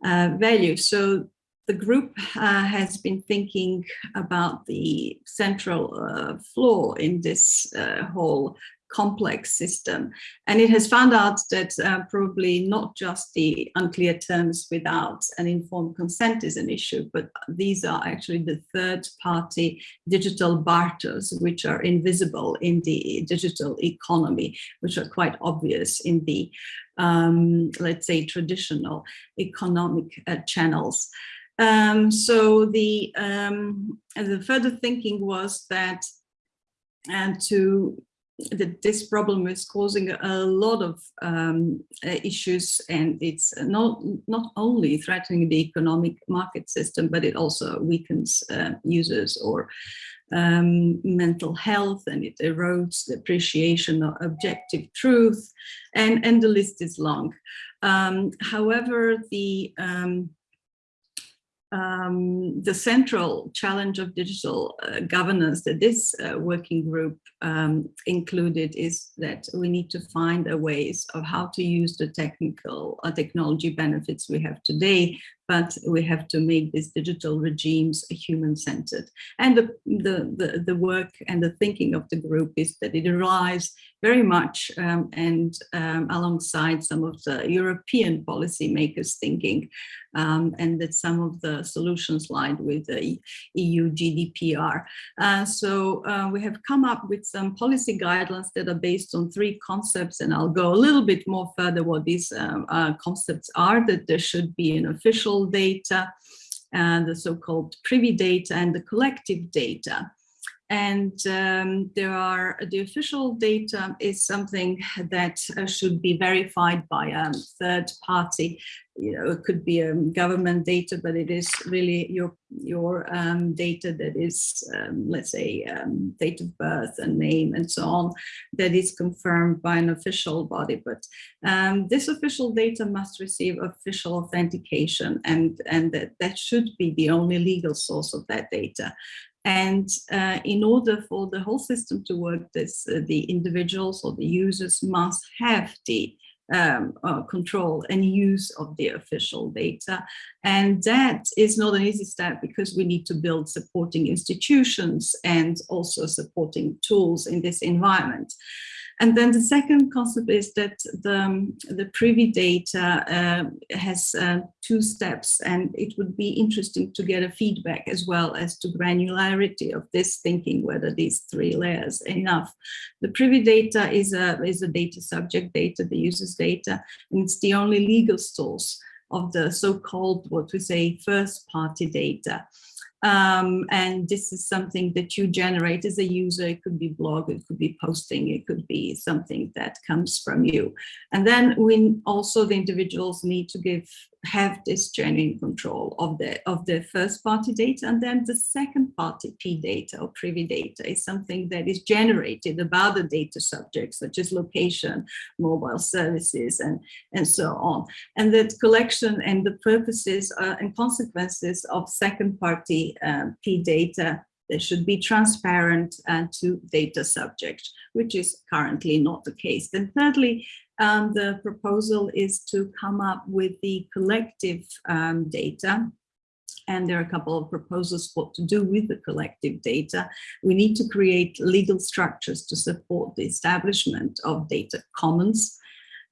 uh, value. So the group uh, has been thinking about the central uh, flaw in this uh, whole complex system. And it has found out that uh, probably not just the unclear terms without an informed consent is an issue, but these are actually the third party digital barters, which are invisible in the digital economy, which are quite obvious in the um, let's say, traditional economic uh, channels. Um, so the, um, the further thinking was that and to that this problem is causing a lot of um, uh, issues and it's not not only threatening the economic market system but it also weakens uh, users or um, mental health and it erodes the appreciation of objective truth and, and the list is long. Um, however, the um, um, the central challenge of digital uh, governance that this uh, working group um, included is that we need to find a ways of how to use the technical uh, technology benefits we have today but we have to make these digital regimes human-centered. And the, the, the, the, work and the thinking of the group is that it arrives very much um, and um, alongside some of the European policymakers thinking um, and that some of the solutions lie with the EU GDPR. Uh, so uh, we have come up with some policy guidelines that are based on three concepts and I'll go a little bit more further what these um, uh, concepts are, that there should be an official data, and the so-called privy data and the collective data. And um, there are the official data is something that uh, should be verified by a third party. You know, it could be a um, government data, but it is really your your um, data that is, um, let's say, um, date of birth and name and so on, that is confirmed by an official body. But um, this official data must receive official authentication, and and that that should be the only legal source of that data. And uh, in order for the whole system to work, this, uh, the individuals or the users must have the um, uh, control and use of the official data. And that is not an easy step because we need to build supporting institutions and also supporting tools in this environment. And then the second concept is that the, um, the privy data uh, has uh, two steps and it would be interesting to get a feedback as well as to granularity of this thinking, whether these three layers enough. The privy data is a, is a data subject data, the user's data, and it's the only legal source of the so-called, what we say, first party data. Um, and this is something that you generate as a user. It could be blog, it could be posting, it could be something that comes from you. And then we also the individuals need to give have this genuine control of the of the first party data and then the second party p data or privy data is something that is generated about the data subjects such as location mobile services and and so on and that collection and the purposes uh, and consequences of second party um, p data they should be transparent and to data subject, which is currently not the case. Then thirdly, um, the proposal is to come up with the collective um, data and there are a couple of proposals what to do with the collective data. We need to create legal structures to support the establishment of data commons,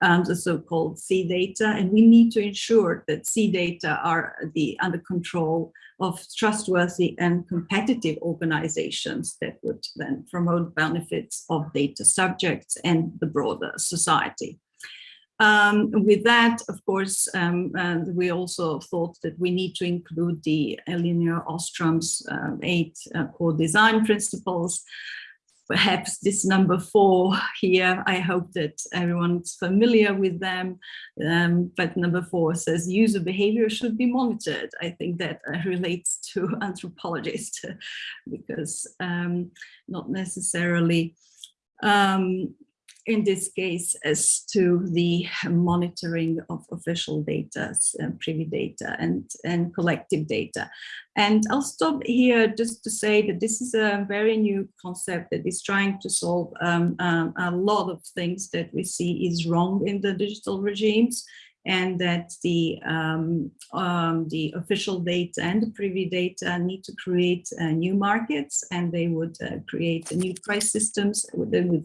um, the so-called C data, and we need to ensure that C data are the under control of trustworthy and competitive organizations that would then promote benefits of data subjects and the broader society. Um, with that, of course, um, we also thought that we need to include the Elinor Ostrom's um, eight uh, core design principles perhaps this number four here, I hope that everyone's familiar with them. Um, but number four says user behavior should be monitored. I think that uh, relates to anthropologists because um, not necessarily um, in this case as to the monitoring of official data, uh, privy data and, and collective data. And I'll stop here just to say that this is a very new concept that is trying to solve um, um, a lot of things that we see is wrong in the digital regimes and that the um, um, the official data and the privy data need to create uh, new markets and they would uh, create new price systems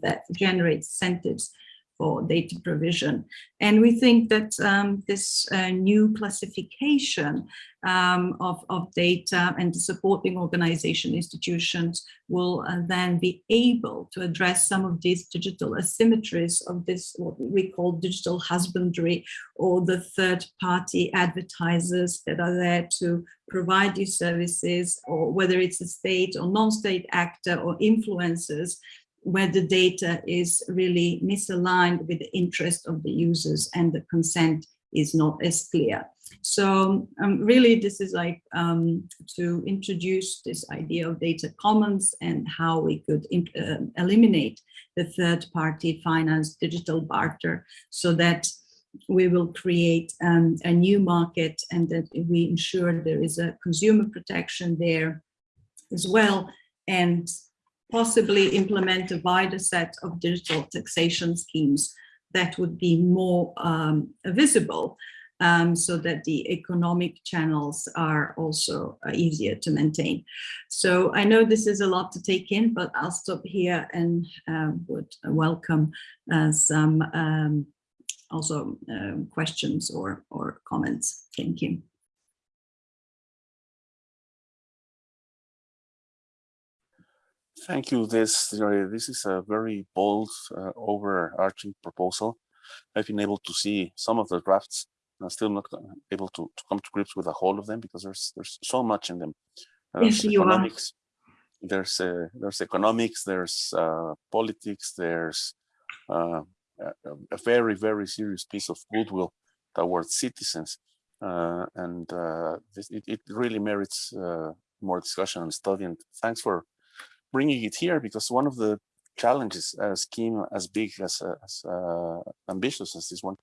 that generate incentives for data provision. And we think that um, this uh, new classification um, of, of data and the supporting organization institutions will uh, then be able to address some of these digital asymmetries of this, what we call digital husbandry or the third party advertisers that are there to provide you services or whether it's a state or non-state actor or influencers where the data is really misaligned with the interest of the users and the consent is not as clear. So um, really this is like um, to introduce this idea of data commons and how we could uh, eliminate the third party finance digital barter so that we will create um, a new market and that we ensure there is a consumer protection there as well and possibly implement a wider set of digital taxation schemes that would be more um, visible um, so that the economic channels are also uh, easier to maintain. So I know this is a lot to take in, but I'll stop here and uh, would welcome uh, some um, also um, questions or, or comments. Thank you. Thank you. This this is a very bold, uh, overarching proposal. I've been able to see some of the drafts. I'm still not able to, to come to grips with the whole of them because there's there's so much in them. Uh, yes, you economics, are. There's uh, there's economics, there's uh, politics, there's uh, a, a, very very serious piece of goodwill towards citizens, uh, and this, it, it really merits more discussion and study. And thanks for bringing it here because one of the challenges a scheme as big as, uh, as uh, ambitious as this one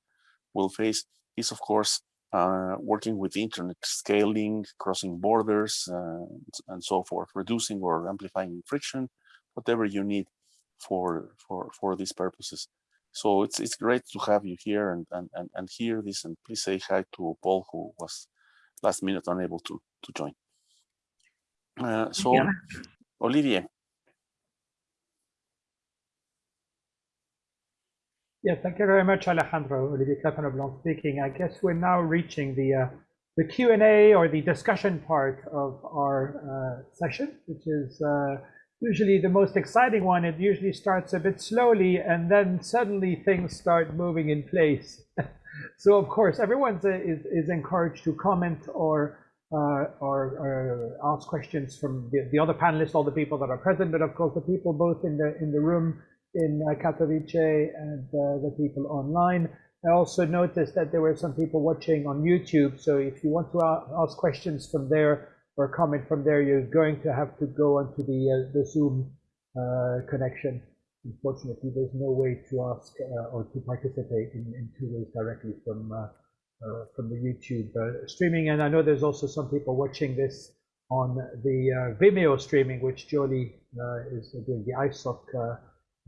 will face is of course uh, working with the internet scaling crossing borders uh, and so forth reducing or amplifying friction whatever you need for for for these purposes So it's it's great to have you here and and and, and hear this. And please say hi to Paul, who was last minute unable to to join. Uh, so, Yeah. Olivier, Yes, thank you very much, Alejandro. Olivier Crepin-Leblond speaking. I guess we're now reaching the uh, the Q&A or the discussion part of our uh, session, which is uh, usually the most exciting one. It usually starts a bit slowly and then suddenly things start moving in place. so of course, everyone is, is encouraged to comment or uh, or, or ask questions from the, the other panelists, all the people that are present, but of course the people both in the in the room in uh, Katowice and uh, the people online. I also noticed that there were some people watching on YouTube. So if you want to ask questions from there or comment from there, you're going to have to go onto the uh, the Zoom uh, connection. Unfortunately, there's no way to ask uh, or to participate in, in two ways directly from uh, uh, from the YouTube uh, streaming. And I know there's also some people watching this on the uh, Vimeo streaming, which Joly uh, is doing the ISOC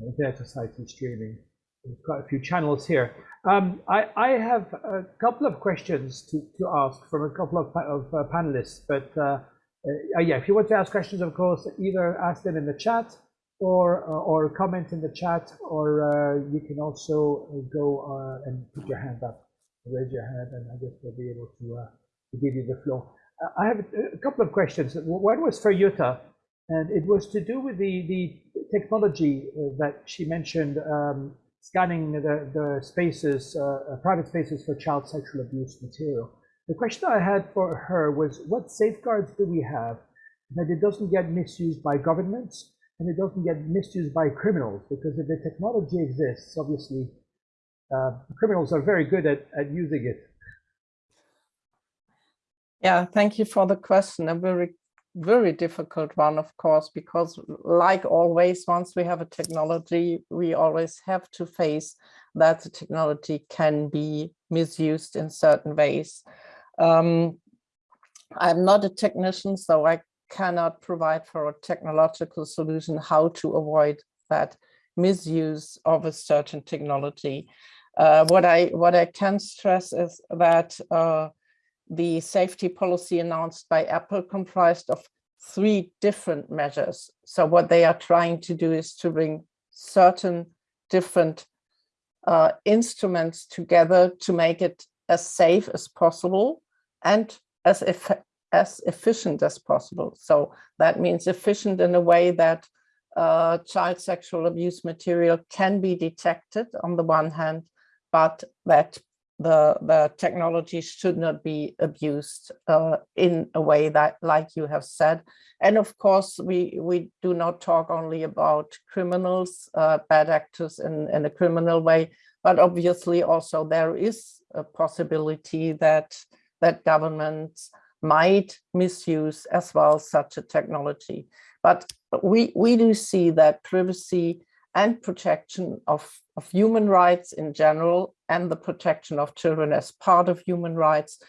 uh, Internet Society streaming. There's quite a few channels here. Um, I, I have a couple of questions to, to ask from a couple of, of uh, panelists, but uh, uh, yeah, if you want to ask questions, of course, either ask them in the chat or uh, or comment in the chat, or uh, you can also go uh, and put your hand up, raise your hand, and I guess we'll be able to, uh, to give you the floor. Uh, I have a, couple of questions. One was for Jutta, and it was to do with the, the technology uh, that she mentioned, um, scanning the, the spaces, uh, uh, private spaces for child sexual abuse material. The question I had for her was, what safeguards do we have that it doesn't get misused by governments and it doesn't get misused by criminals? Because if the technology exists, obviously, uh, criminals are very good at, at using it. Yeah, thank you for the question. A very, very difficult one, of course, because like always, once we have a technology, we always have to face that the technology can be misused in certain ways. Um, I'm not a technician, so I cannot provide for a technological solution how to avoid that misuse of a certain technology. Uh, what I what I can stress is that uh, the safety policy announced by Apple comprised of three different measures. So what they are trying to do is to bring certain different uh, instruments together to make it as safe as possible and as, eff as efficient as possible. So that means efficient in a way that uh, child sexual abuse material can be detected on the one hand, but that the, the technology should not be abused uh, in a way that, like you have said. And of course, we, we do not talk only about criminals, uh, bad actors in, in a criminal way, but obviously also there is a possibility that, that governments might misuse as well such a technology. But we, we do see that privacy and protection of, of human rights in general and the protection of children as part of human rights.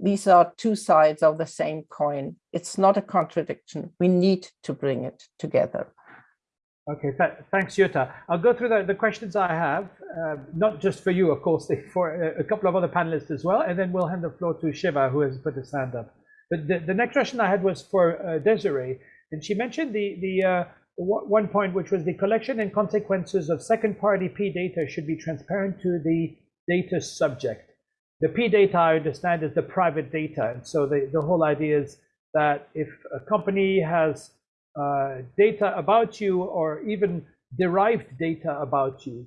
These are two sides of the same coin. It's not a contradiction. We need to bring it together. Okay, th thanks, Jutta. I'll go through the, the questions I have, uh, not just for you, of course, for a, a couple of other panelists as well, and then we'll hand the floor to Shiva, who has put his hand up. But the, the next question I had was for uh, Desiree, and she mentioned the, the uh, one point, which was the collection and consequences of second-party P data should be transparent to the data subject. The P data, I understand, is the private data. And so the, the whole idea is that if a company has uh, data about you or even derived data about you,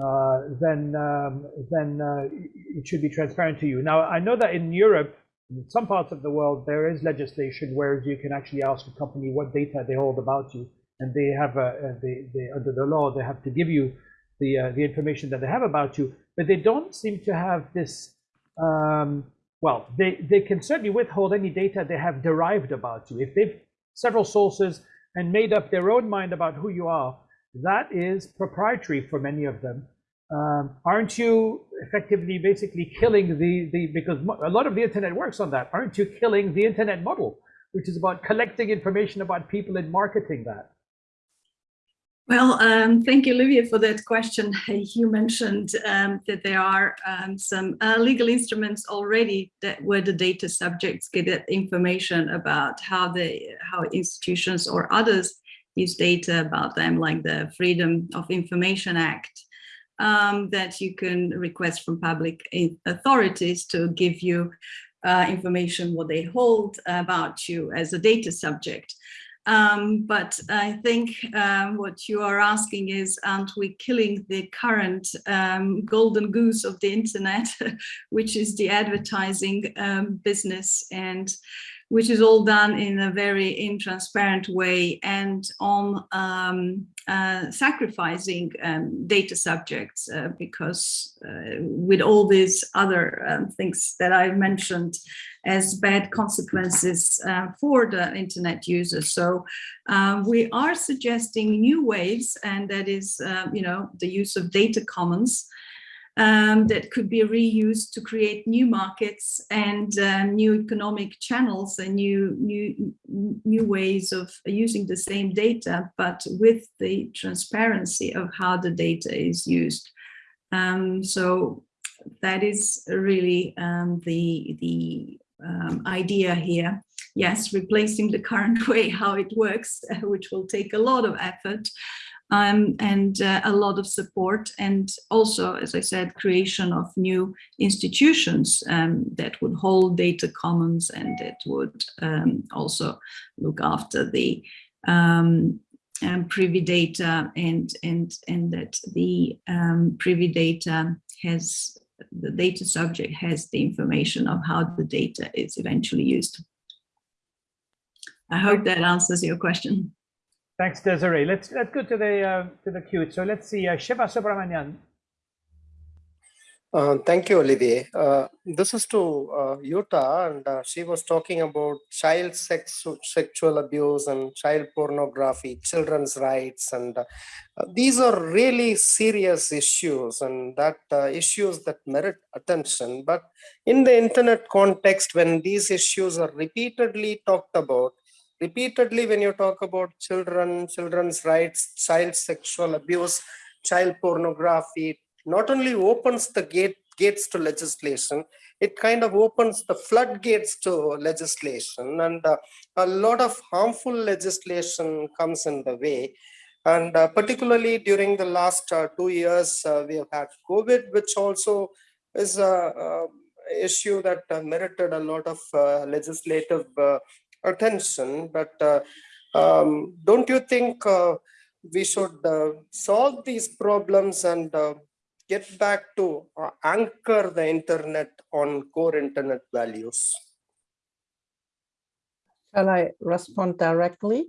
uh, then, um, then uh, it should be transparent to you. Now, I know that in Europe, in some parts of the world, there is legislation where you can actually ask a company what data they hold about you and they have a, they, they, under the law they have to give you the uh, the information that they have about you, but they don't seem to have this. Um, well, they they can certainly withhold any data they have derived about you. If they've several sources and made up their own mind about who you are, that is proprietary for many of them. Um, aren't you effectively basically killing the the because a lot of the internet works on that? Aren't you killing the internet model, which is about collecting information about people and marketing that? Well, um, thank you, Olivia, for that question. You mentioned um, that there are um, some uh, legal instruments already that where the data subjects get information about how the how institutions or others use data about them, like the Freedom of Information Act, um, that you can request from public authorities to give you uh, information what they hold about you as a data subject. Um, but I think um, what you are asking is, aren't we killing the current um, golden goose of the internet, which is the advertising um, business? And which is all done in a very intransparent way and on um, uh, sacrificing um, data subjects uh, because uh, with all these other um, things that I mentioned as bad consequences uh, for the internet users. So um, we are suggesting new ways and that is, uh, you know, the use of data commons um, that could be reused to create new markets and uh, new economic channels and new, new, new ways of using the same data, but with the transparency of how the data is used. Um, so that is really um, the, the um, idea here. Yes, replacing the current way how it works, which will take a lot of effort, um, and uh, a lot of support and also, as I said, creation of new institutions um, that would hold data commons and that would um, also look after the um, um, privy data and, and, and that the um, privy data has, the data subject has the information of how the data is eventually used. I hope that answers your question. Thanks, Desiree. Let's let's go to the uh, to the queue. So let's see, uh, Shiva Subramanian. Uh, thank you, Olivier. This is to Jutta, and she was talking about child sex, sexual abuse and child pornography, children's rights, and these are really serious issues, and that issues that merit attention. But in the internet context, when these issues are repeatedly talked about, repeatedly when you talk about children, children's rights, child sexual abuse, child pornography, not only opens the gate gates to legislation, it kind of opens the floodgates to legislation and uh, a lot of harmful legislation comes in the way. And uh, particularly during the last uh, two years, uh, we have had COVID, which also is a, issue that uh, merited a lot of uh, legislative attention, but uh, um, don't you think uh, we should uh, solve these problems and get back to anchor the internet on core internet values? Shall I respond directly?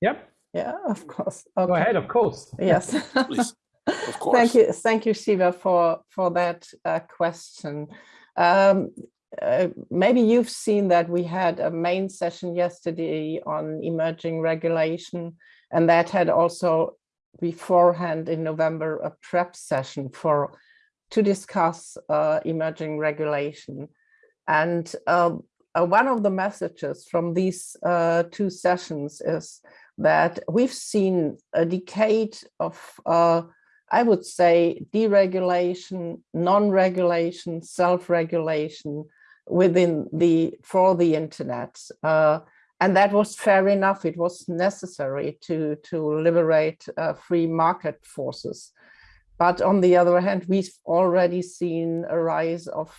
Yep. Yeah, of course. Okay. Go ahead, of course. Yes. Please. Of course. Thank you, thank you, Shiva, for for that uh, question. Um, uh, maybe you've seen that we had a main session yesterday on emerging regulation, and that had also beforehand in November a prep session for to discuss uh, emerging regulation. And uh, uh one of the messages from these uh, two sessions is that we've seen a decade of I would say deregulation, non-regulation, self-regulation, within the for the internet uh, and that was fair enough. It was necessary to to liberate uh, free market forces. But on the other hand we've already seen a rise of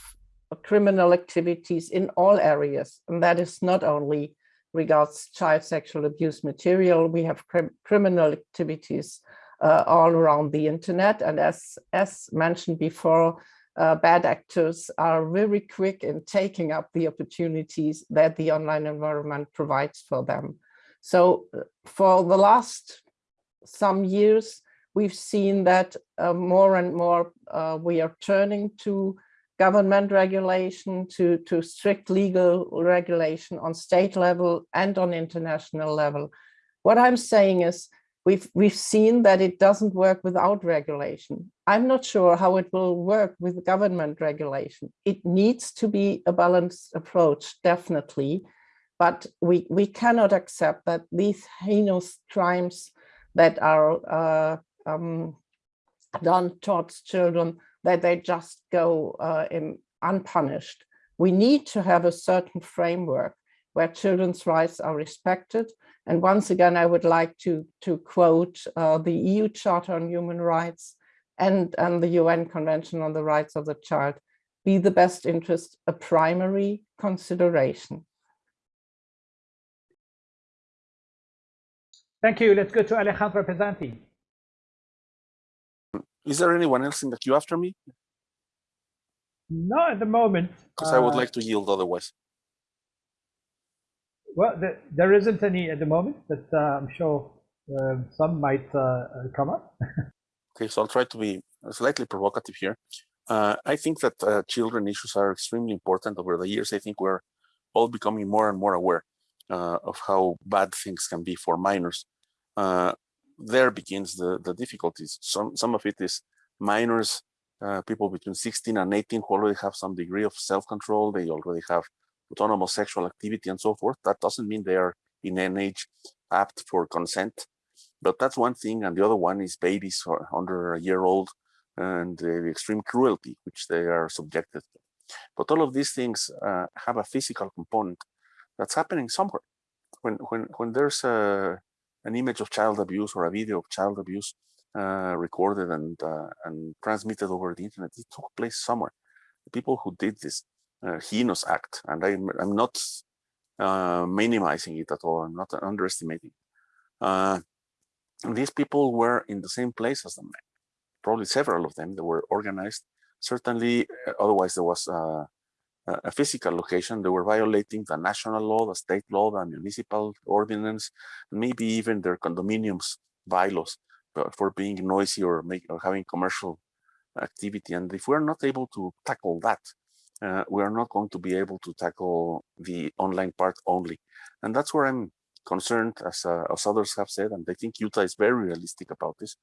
criminal activities in all areas and that is not only regards child sexual abuse material. We have crim criminal activities uh, all around the internet. And as as mentioned before uh, bad actors are very quick in taking up the opportunities that the online environment provides for them. So uh, for the last some years, we've seen that uh, more and more uh, we are turning to government regulation, to, to strict legal regulation on state level and on international level. What I'm saying is We've, we've seen that it doesn't work without regulation. I'm not sure how it will work with government regulation. It needs to be a balanced approach, definitely, but we, we cannot accept that these heinous crimes that are uh, um, done towards children, that they just go uh, in unpunished. We need to have a certain framework where children's rights are respected. And once again, I would like to, to quote uh, the EU Charter on Human Rights and, and the UN Convention on the Rights of the Child, be the best interest a primary consideration. Thank you. Let's go to Alejandro Pisanty. Is there anyone else in the queue after me? Not at the moment. Because uh, I would Uh, like to yield otherwise. Well, the, there isn't any at the moment, but uh, I'm sure uh, some might uh, uh, come up. Okay, so I'll try to be slightly provocative here. Uh, I think that children issues are extremely important over the years. I think we're all becoming more and more aware of how bad things can be for minors. There begins the, the difficulties. Some, some of it is minors, people between 16 and 18 who already have some degree of self-control. They already have autonomous sexual activity and so forth. That doesn't mean they are in an age apt for consent. But that's one thing. And the other one is babies under a year old and the extreme cruelty which they are subjected to. But all of these things uh, have a physical component that's happening somewhere. When when when there's a an image of child abuse or a video of child abuse uh, recorded and uh, and transmitted over the internet, it took place somewhere. The people who did this heinous act, and I'm I'm not uh, minimizing it at all. I'm not underestimating. Uh, these people were in the same place as the men probably several of them They were organized. Certainly, uh, otherwise there was uh, a physical location. They were violating the national law, the state law, the municipal ordinance, maybe even their condominiums bylaws for being noisy or, make, or having commercial activity. And if we're not able to tackle that, uh, we are not going to be able to tackle the online part only. And that's where I'm concerned, as, uh, as others have said, and I think Jutta is very realistic about this.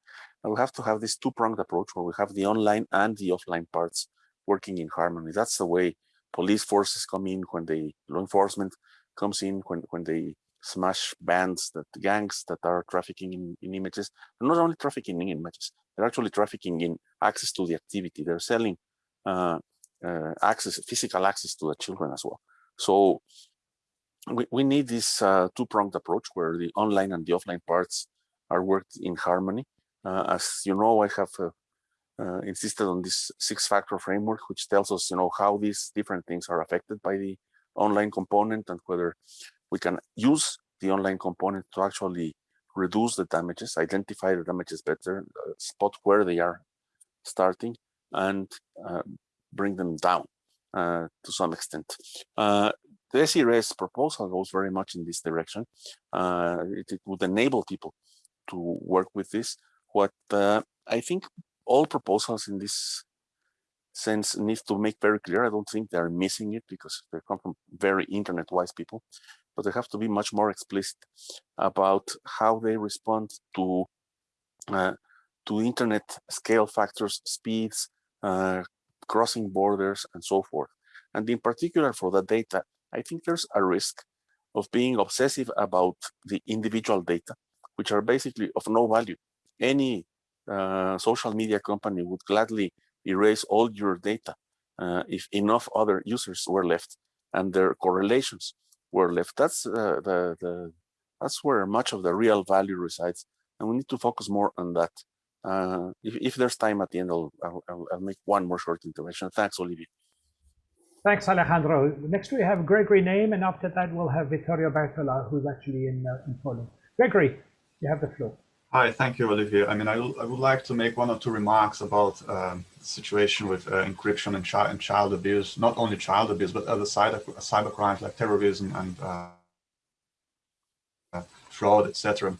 And we have to have this two-pronged approach where we have the online and the offline parts working in harmony. That's the way police forces come in when they, law enforcement comes in when, when they smash bands, that gangs that are trafficking in, in images, and not only trafficking in images, they're actually trafficking in access to the activity. They're selling uh, uh, access, physical access to the children as well. So we, we need this uh, two-pronged approach where the online and the offline parts are worked in harmony. Uh, as you know, I have uh, uh, insisted on this six-factor framework, which tells us, you know, how these different things are affected by the online component and whether we can use the online component to actually reduce the damages, identify the damages better, uh, spot where they are starting, and bring them down uh, to some extent. Uh, the SERS proposal goes very much in this direction. Uh, it, it, would enable people to work with this. What uh, I think all proposals in this sense need to make very clear. I don't think they're missing it because they come from very internet-wise people, but they have to be much more explicit about how they respond to uh, to internet scale factors, speeds, uh, crossing borders, and so forth. And in particular for the data, I think there's a risk of being obsessive about the individual data, which are basically of no value. Any uh, social media company would gladly erase all your data uh, if enough other users were left and their correlations were left. That's uh, the, the that's where much of the real value resides, and we need to focus more on that. Uh, if, if, there's time at the end, I'll, I'll, I'll make one more short intervention. Thanks, Olivier. Thanks, Alejandro. Next we have Gregory Name, and after that we'll have Vittorio Bertola, who's actually in, uh, in Poland. Gregory, you have the floor. Hi, thank you, Olivier. I mean, I, I would like to make one or two remarks about um, the situation with uh, encryption and, chi and, child abuse, not only child abuse, but other side of, cyber crimes like terrorism and uh, fraud, etc.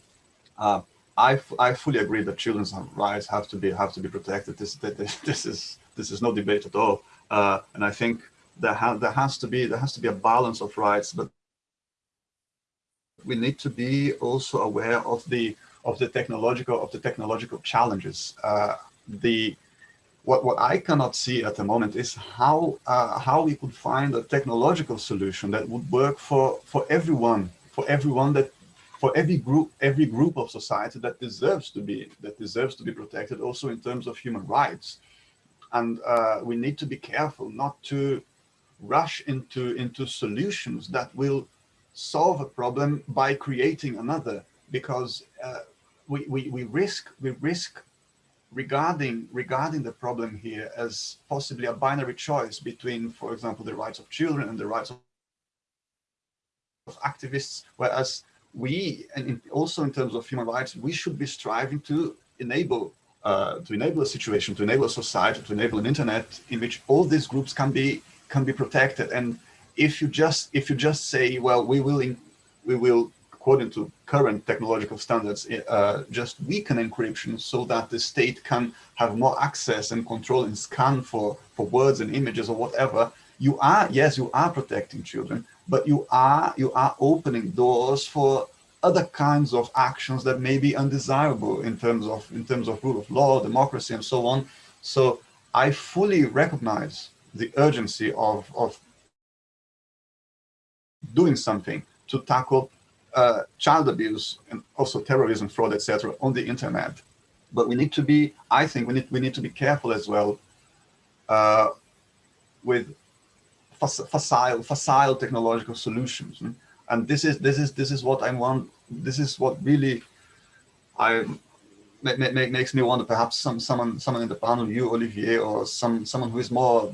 I, I fully agree that children's rights have to be have to be protected. This this is this is no debate at all. Uh, and I think there, ha there has to be there has to be a balance of rights, but we need to be also aware of the of the technological of the technological challenges. Uh, the what what I cannot see at the moment is how uh, how we could find a technological solution that would work for for everyone for everyone that for every group, every group of society that deserves to be that deserves to be protected, also in terms of human rights. And uh, we need to be careful not to rush into into solutions that will solve a problem by creating another, because uh, we, we we risk we risk regarding regarding the problem here as possibly a binary choice between, for example, the rights of children and the rights of of activists, whereas we, and also in terms of human rights, we should be striving to enable uh, to enable a situation, to enable a society, to enable an internet in which all these groups can be can be protected. And if you just if you just say, well, we will in, we will according to current technological standards, uh, just weaken encryption so that the state can have more access and control and scan for for words and images or whatever. You are yes, you are protecting children, but you are you are opening doors for other kinds of actions that may be undesirable in terms of in terms of rule of law, democracy, and so on. So I fully recognize the urgency of of doing something to tackle uh, child abuse and also terrorism, fraud, etc., on the internet. But we need to be, I think, we need we need to be careful as well uh, with facile facile technological solutions and this is this is this is what i want this is what really i makes me wonder perhaps some someone someone in the panel you olivier or some someone who is more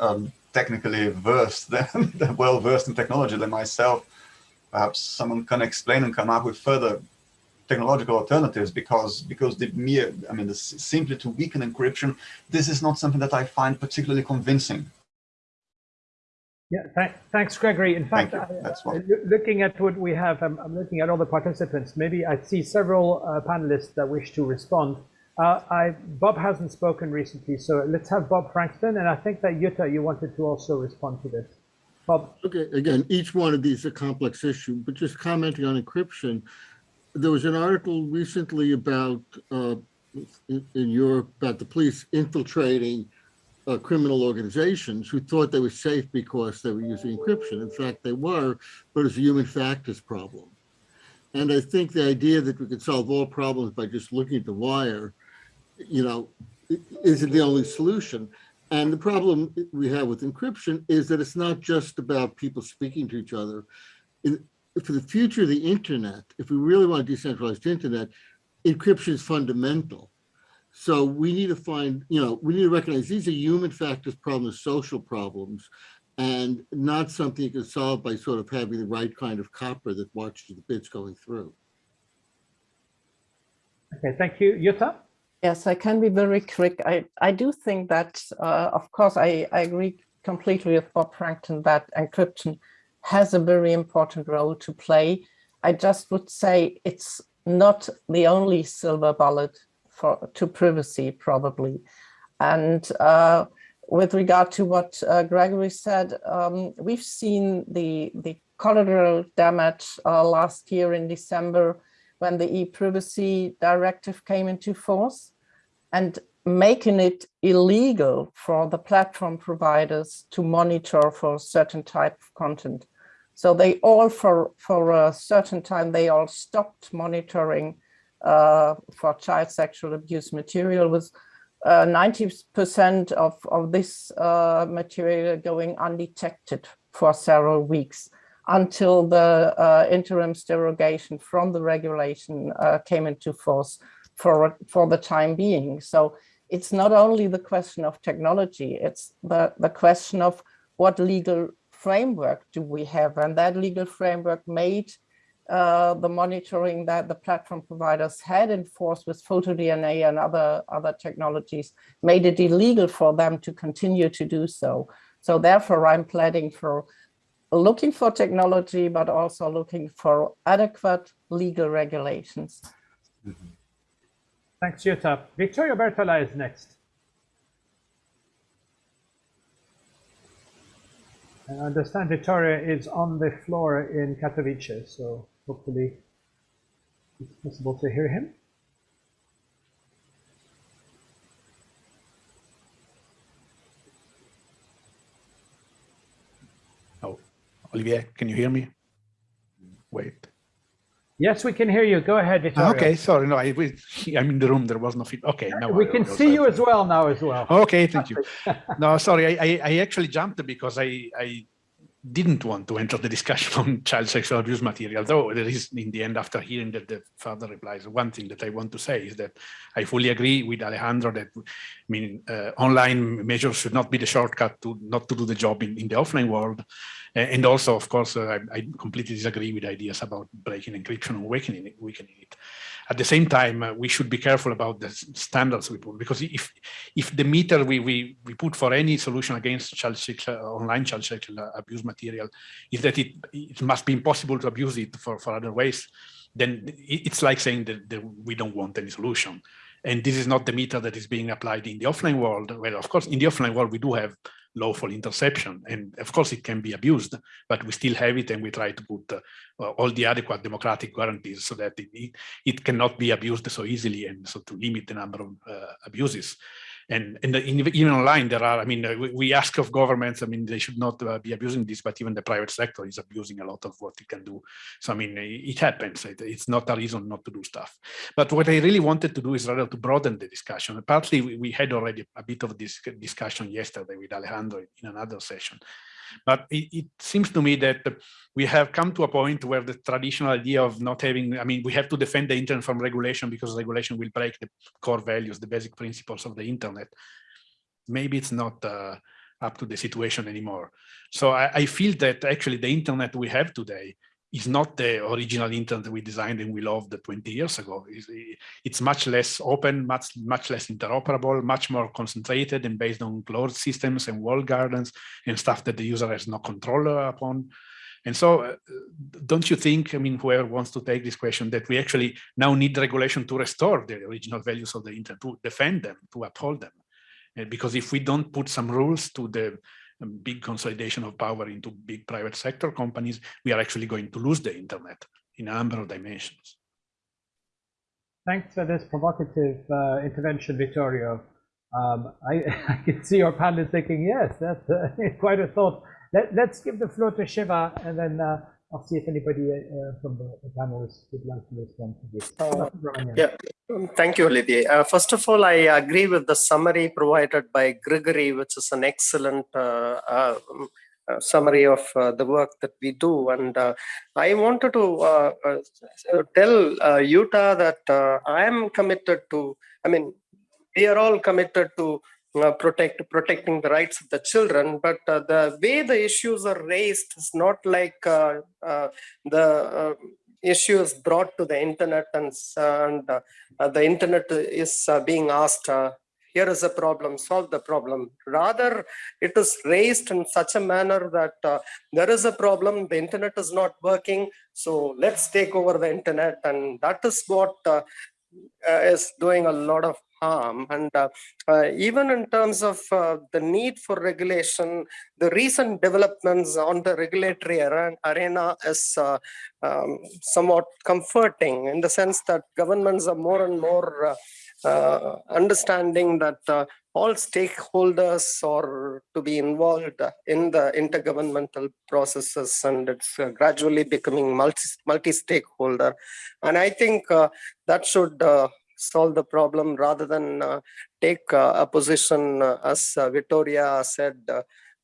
um, technically versed than, than well versed in technology than myself perhaps someone can explain and come up with further technological alternatives because because the mere i mean the, simply to weaken encryption this is not something that i find particularly convincing yeah, th thanks, Gregory. In fact, I, looking at what we have, I'm, I'm, looking at all the participants. Maybe I see several uh, panelists that wish to respond. Uh, I, Bob hasn't spoken recently, so let's have Bob Frankston. And I think that Jutta, you wanted to also respond to this. Bob. Okay, again, each one of these is a complex issue, but just commenting on encryption, there was an article recently about uh, in, in Europe about the police infiltrating uh, criminal organizations who thought they were safe because they were using encryption. In fact, they were, but it's a human factors problem. And I think the idea that we could solve all problems by just looking at the wire, you know, isn't the only solution. And the problem we have with encryption is that it's not just about people speaking to each other. In, for the future of the internet, if we really want a decentralized internet, encryption is fundamental. So we need to find, you know, we need to recognize these are human factors problems, social problems, and not something you can solve by sort of having the right kind of copper that watches the bits going through. Okay, thank you. Jutta? Yes, I can be very quick. I, I do think that, uh, of course, I, I agree completely with Bob Frankston that encryption has a very important role to play. I just would say it's not the only silver bullet for to privacy probably. And uh, with regard to what uh, Gregory said, um, we've seen the, the collateral damage uh, last year in December when the e-privacy directive came into force and making it illegal for the platform providers to monitor for certain type of content. So they all, for, for a certain time, they all stopped monitoring for child sexual abuse material with 90% uh, of, of this uh, material going undetected for several weeks until the uh, interim derogation from the regulation uh, came into force for, for the time being. So it's not only the question of technology, it's the, the question of what legal framework do we have? And that legal framework made uh, the monitoring that the platform providers had enforced with PhotoDNA and other, other technologies made it illegal for them to continue to do so. So therefore, I'm planning for looking for technology, but also looking for adequate legal regulations. Mm -hmm. Thanks, Jutta. Vittorio Bertola is next. I understand Vittorio is on the floor in Katowice, so Hopefully it's possible to hear him. Oh, Olivier, can you hear me? Wait. Yes, we can hear you. Go ahead, ah, Vittorio. Okay, sorry. No, I, I'm in the room. There was no feedback. Okay, now we I, can see you as well now as well. Okay, thank you. no, sorry. I, I, I actually jumped because I, I didn't want to enter the discussion on child sexual abuse material, though there is in the end, after hearing that the further replies, one thing that I want to say is that I fully agree with Alejandro that, I mean, uh, online measures should not be the shortcut to not to do the job in, in the offline world. And also, of course, uh, I, I, completely disagree with ideas about breaking encryption and weakening it. Weakening it. At the same time, uh, we should be careful about the standards we put, because if if the meter we we, we put for any solution against child sexual, online child sexual abuse material is that it it must be impossible to abuse it for for other ways, then it's like saying that, that we don't want any solution. And this is not the meter that is being applied in the offline world. Well, of course, in the offline world, we do have lawful interception. And of course, it can be abused, but we still have it and we try to put uh, all the adequate democratic guarantees so that it, it, cannot be abused so easily and so to limit the number of uh, abuses and, and even online there are i mean uh, we, ask of governments i mean they should not uh, be abusing this but even the private sector is abusing a lot of what it can do. So i mean it happens. It, it's not a reason not to do stuff. But what i really wanted to do is rather to broaden the discussion. Partly we had already a bit of this discussion yesterday with alejandro in another session but it, it, seems to me that we have come to a point where the traditional idea of not having, I mean, we have to defend the internet from regulation because regulation will break the core values, the basic principles of the internet. Maybe it's not uh, up to the situation anymore. So I, I feel that actually the internet we have today is not the original internet we designed and we loved 20 years ago. It's, it's, much less open, much, much less interoperable, much more concentrated and based on closed systems and walled gardens and stuff that the user has no control upon. And so uh, don't you think, I mean, whoever wants to take this question, that we actually now need regulation to restore the original values of the internet, to defend them, to uphold them? Uh, because if we don't put some rules to the big consolidation of power into big private sector companies, we are actually going to lose the internet in a number of dimensions. Thanks for this provocative uh, intervention, Vittorio. Um, I, I, can see your is thinking, yes, that's uh, quite a thought. Let, us give the floor to Shiva and then uh, I'll see if anybody uh, from the, the panelists would like to respond to this. Uh, yeah, thank you, Olivier. Uh, first of all, I agree with the summary provided by Grigory, which is an excellent uh, uh, um, uh, summary of the work that we do. And I wanted to tell Jutta that I am committed to, I mean, we are all committed to uh, protect protecting the rights of the children but uh, the way the issues are raised is not like uh, uh the uh, issues brought to the internet and, and uh, the internet is uh, being asked uh, here is a problem solve the problem. Rather it is raised in such a manner that uh, there is a problem the internet is not working so let's take over the internet. And that is what is doing a lot of harm. And uh, uh, even in terms of uh, the need for regulation, the recent developments on the regulatory arena is uh, um, somewhat comforting in the sense that governments are more and more uh, uh, understanding that all stakeholders are to be involved in the intergovernmental processes and it's gradually becoming multi multi-stakeholder and i think that should solve the problem rather than uh, take uh, a position uh, as Vittorio said,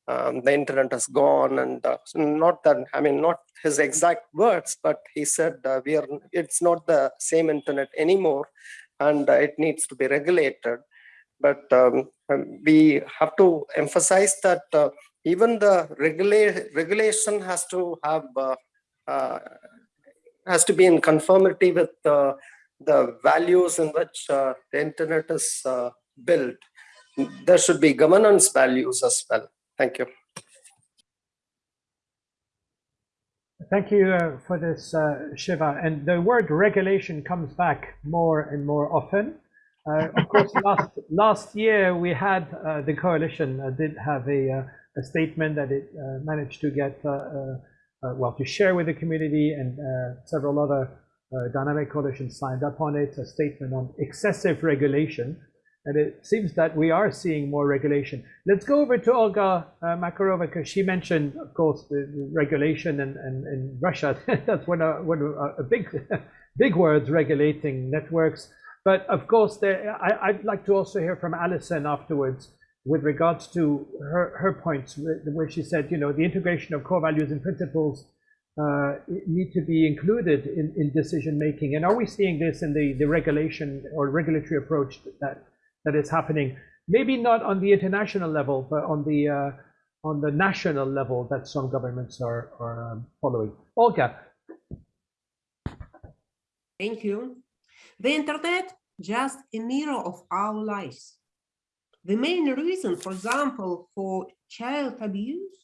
um, the internet has gone and uh, not that i mean not his exact words but he said uh, we are it's not the same internet anymore and uh, it needs to be regulated. But um, um we have to emphasize that even the regula regulation has to have has to be in conformity with the values in which uh, the internet is uh, built, there should be governance values as well. Thank you. Thank you uh, for this, uh, Shiva. And the word regulation comes back more and more often. Uh, of course, last, last year we had uh, the coalition did have a, a statement that it managed to get, well, to share with the community and several other uh, Dynamic Coalition signed up on it, a statement on excessive regulation. And it seems that we are seeing more regulation. Let's go over to Olga uh, Makarova because she mentioned, of course, the, the regulation and, and, and Russia. That's one of, one uh, a big, big words, regulating networks. But of course, there, I, I'd like to also hear from Alison afterwards with regards to her, her points where she said, you know, the integration of core values and principles uh, need to be included in, in decision making. And are we seeing this in the, the regulation or regulatory approach that that is happening? Maybe not on the international level, but on the uh, on the national level that some governments are are um, following. Olga. Thank you. The internet just a mirror of our lives. The main reason, for example, for child abuse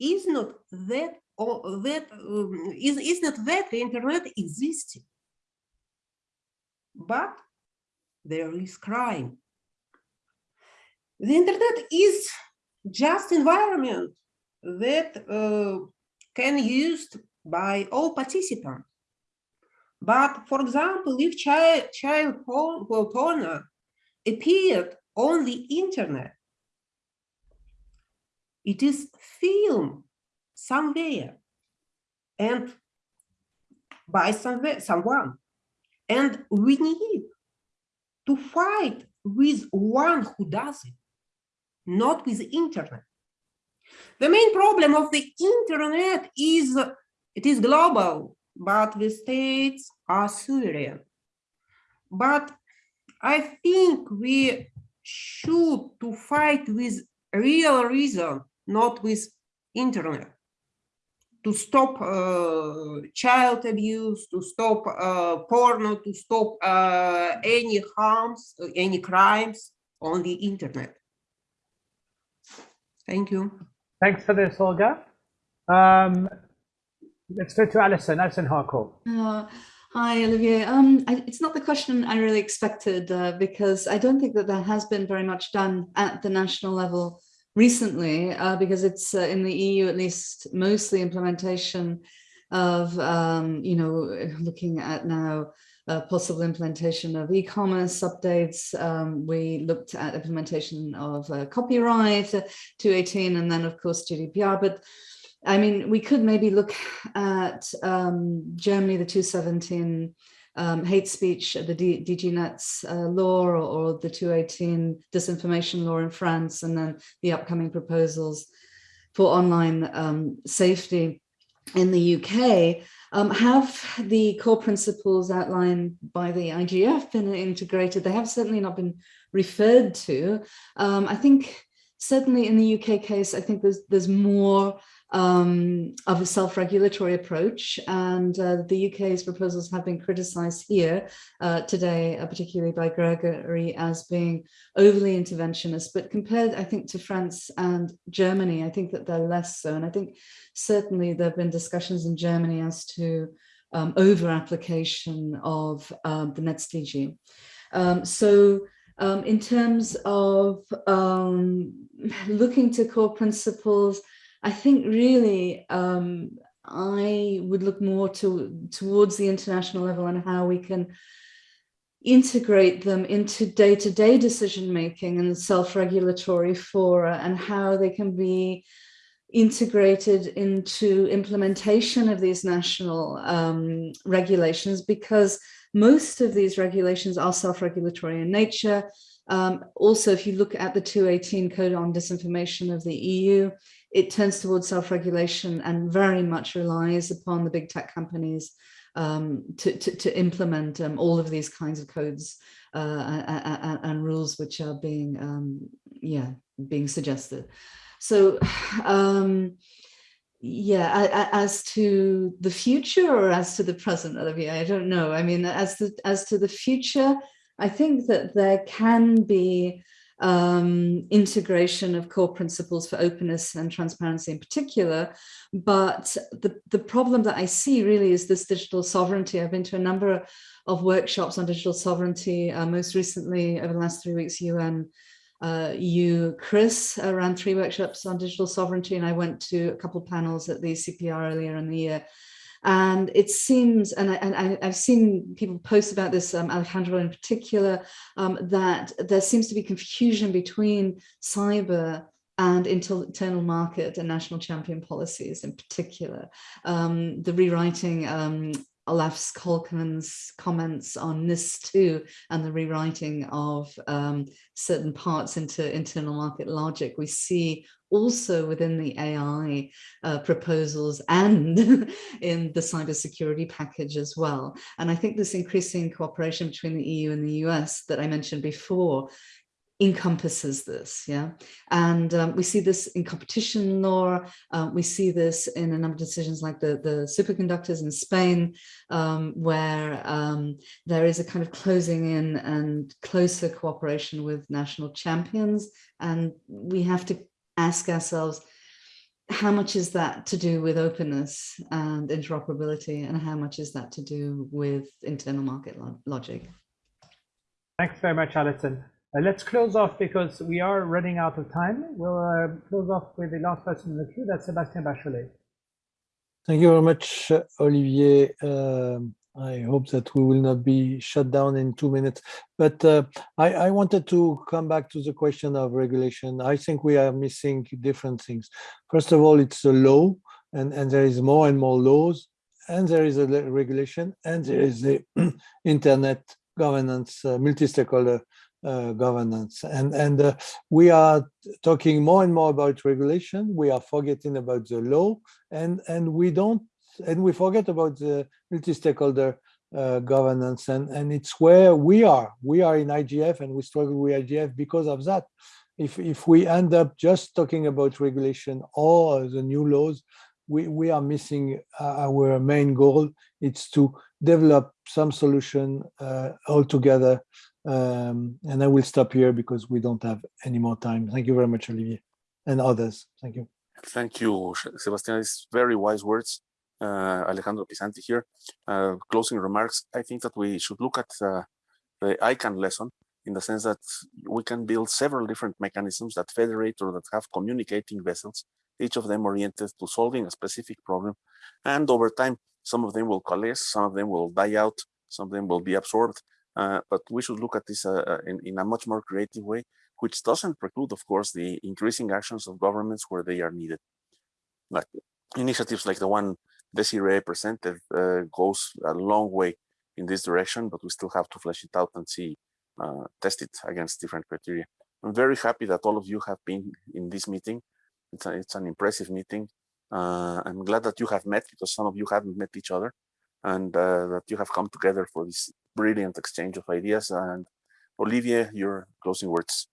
is not that or that um, is, is not that the internet existed, but there is crime. The internet is just environment that uh, can used by all participants. But for example, if child, child porn appeared on the internet, it is film somewhere and by somewhere, someone. And we need to fight with one who does it, not with the internet. The main problem of the internet is it is global, but the states are sovereign. But I think we should to fight with real reason, not with internet to stop uh, child abuse, to stop uh, porno, to stop uh, any harms, any crimes on the internet. Thank you. Thanks for this, Olga. Um, let's go to Alison, Alison Harcourt. Uh, hi, Olivier. Um, I, it's not the question I really expected uh, because I don't think that there has been very much done at the national level recently uh, because it's uh, in the EU at least mostly implementation of um, you know looking at now uh, possible implementation of e-commerce updates. Um, we looked at implementation of uh, copyright uh, 218 and then of course GDPR. But I mean, we could maybe look at um, Germany, the 217 um, hate speech, the DG Nets uh, law or, or, the 218 disinformation law in France, and then the upcoming proposals for online um, safety in the UK. Um, have the core principles outlined by the IGF been integrated? They have certainly not been referred to. Um, I think certainly in the UK case, I think there's there's more um, of a self-regulatory approach. And uh, the UK's proposals have been criticised here uh, today, uh, particularly by Gregory, as being overly interventionist. But compared, I think, to France and Germany, I think that they're less so. And I think certainly there have been discussions in Germany as to um, over-application of um, the NetzDG. Um, so um, in terms of um, looking to core principles, I think really um, I would look more to towards the international level and how we can integrate them into day-to-day decision making and self-regulatory fora and how they can be integrated into implementation of these national um, regulations because most of these regulations are self-regulatory in nature. Um, also, if you look at the 218 Code on Disinformation of the EU, it turns towards self-regulation and very much relies upon the big tech companies um, to, to, to, implement um, all of these kinds of codes uh, and, and, rules which are being, um, yeah, being suggested. So, um, yeah, as to the future or as to the present, Olivier, I don't know. I mean, as to, as to the future, I think that there can be um, integration of core principles for openness and transparency in particular. But the, the problem that I see really is this digital sovereignty. I've been to a number of workshops on digital sovereignty, uh, most recently over the last three weeks, UN uh, you, Chris, uh, ran three workshops on digital sovereignty, and I went to a couple of panels at the CPR earlier in the year. And it seems, and, I, and I, have seen people post about this, um, Alejandro in particular, um, that there seems to be confusion between cyber and internal market and national champion policies in particular. Um, the rewriting um, Olaf Kolkman's comments on NIS2 and the rewriting of um, certain parts into internal market logic, we see also within the AI uh, proposals and in the cybersecurity package as well. And I think this increasing cooperation between the EU and the US that I mentioned before encompasses this, yeah. And um, we see this in competition law. Uh, we see this in a number of decisions like the, the superconductors in Spain, um, where um, there is a kind of closing in and closer cooperation with national champions. And we have to ask ourselves, how much is that to do with openness and interoperability and how much is that to do with internal market lo logic? Thanks very much, Alison. Uh, let's close off because we are running out of time. We'll uh, close off with the last person in the queue, that's Sébastien Bachollet. Thank you very much, Olivier. Um, I hope that we will not be shut down in two minutes. But uh, I, I, wanted to come back to the question of regulation. I think we are missing different things. First of all, it's a law, and, and there is more and more laws, and there is a regulation, and there is the internet governance, uh, multi-stakeholder uh, governance. And, and uh, we are talking more and more about regulation. We are forgetting about the law and, and we don't, and we forget about the multi-stakeholder uh, governance. And, and it's where we are. We are in IGF and we struggle with IGF because of that. If, if we end up just talking about regulation or the new laws, we, we are missing uh, our main goal. It's to develop some solution uh, altogether um, and I will stop here because we don't have any more time. Thank you very much, Olivier, and others. Thank you. Thank you, Sebastian. It's very wise words. Uh, Alejandro Pisanty here. Uh, closing remarks. I think that we should look at uh, the ICANN lesson in the sense that we can build several different mechanisms that federate or that have communicating vessels, each of them oriented to solving a specific problem. And over time, some of them will coalesce, some of them will die out, some of them will be absorbed. Uh, but we should look at this uh, in, in a much more creative way, which doesn't preclude, of course, the increasing actions of governments where they are needed. Like initiatives like the one Desiree presented uh, goes a long way in this direction, but we still have to flesh it out and see, uh, test it against different criteria. I'm very happy that all of you have been in this meeting. It's, a, it's an impressive meeting. Uh, I'm glad that you have met because some of you haven't met each other and that you have come together for this brilliant exchange of ideas. And Olivier, your closing words.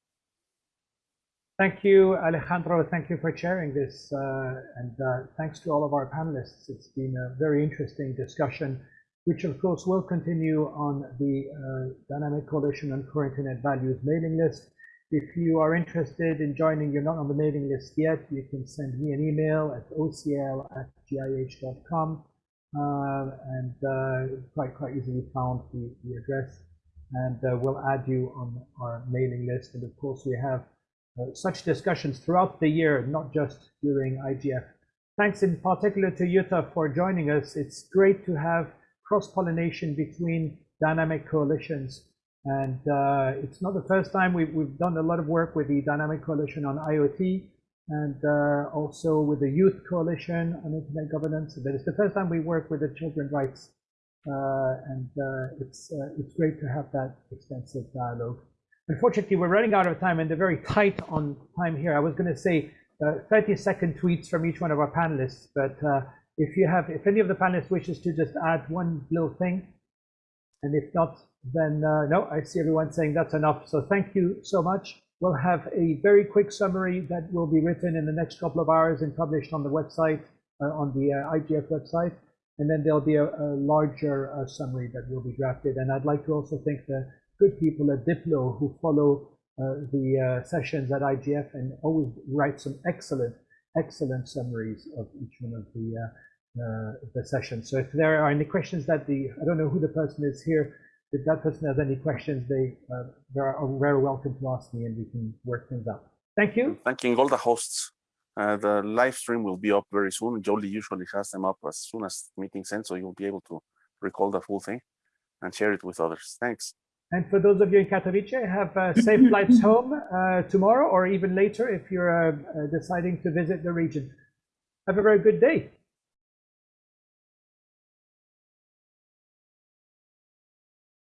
Thank you, Alejandro. Thank you for sharing this. Uh, and uh, thanks to all of our panelists. It's been a very interesting discussion, which of course will continue on the uh, Dynamic Coalition on Core Internet Values mailing list. If you are interested in joining, you're not on the mailing list yet, you can send me an email at ocl at gih.com uh, and uh, quite quite easily found the, the address and uh, we'll add you on our mailing list and of course we have such discussions throughout the year not just during IGF. Thanks in particular to Jutta for joining us. It's great to have cross-pollination between dynamic coalitions and uh, it's not the first time we've, we've done a lot of work with the Dynamic Coalition on IoT and uh, also with the Youth Coalition on Internet Governance. But it's the first time we work with the children's rights, uh, and uh, it's uh, it's great to have that extensive dialogue. Unfortunately, we're running out of time, and they're very tight on time here. I was going to say 30-second uh, tweets from each one of our panelists, but uh, if you have, if any of the panelists wishes to just add one little thing, and if not, then no, I see everyone saying that's enough. So thank you so much. We'll have a very quick summary that will be written in the next couple of hours and published on the website, uh, on the uh, IGF website. And then there'll be a, a larger uh, summary that will be drafted. And I'd like to also thank the good people at Diplo who follow uh, the uh, sessions at IGF and always write some excellent, excellent summaries of each one of the, uh, the sessions. So if there are any questions that the, I don't know who the person is here, if that person has any questions, they, uh, they are very welcome to ask me and we can work things out. Thank you. Thanking all the hosts Uh, the live stream will be up very soon. Joly usually has them up as soon as meetings end, so you'll be able to recall the full thing and share it with others. Thanks. And for those of you in Katowice, have uh, safe flights home uh, tomorrow or even later if you're uh, uh, deciding to visit the region. Have a very good day.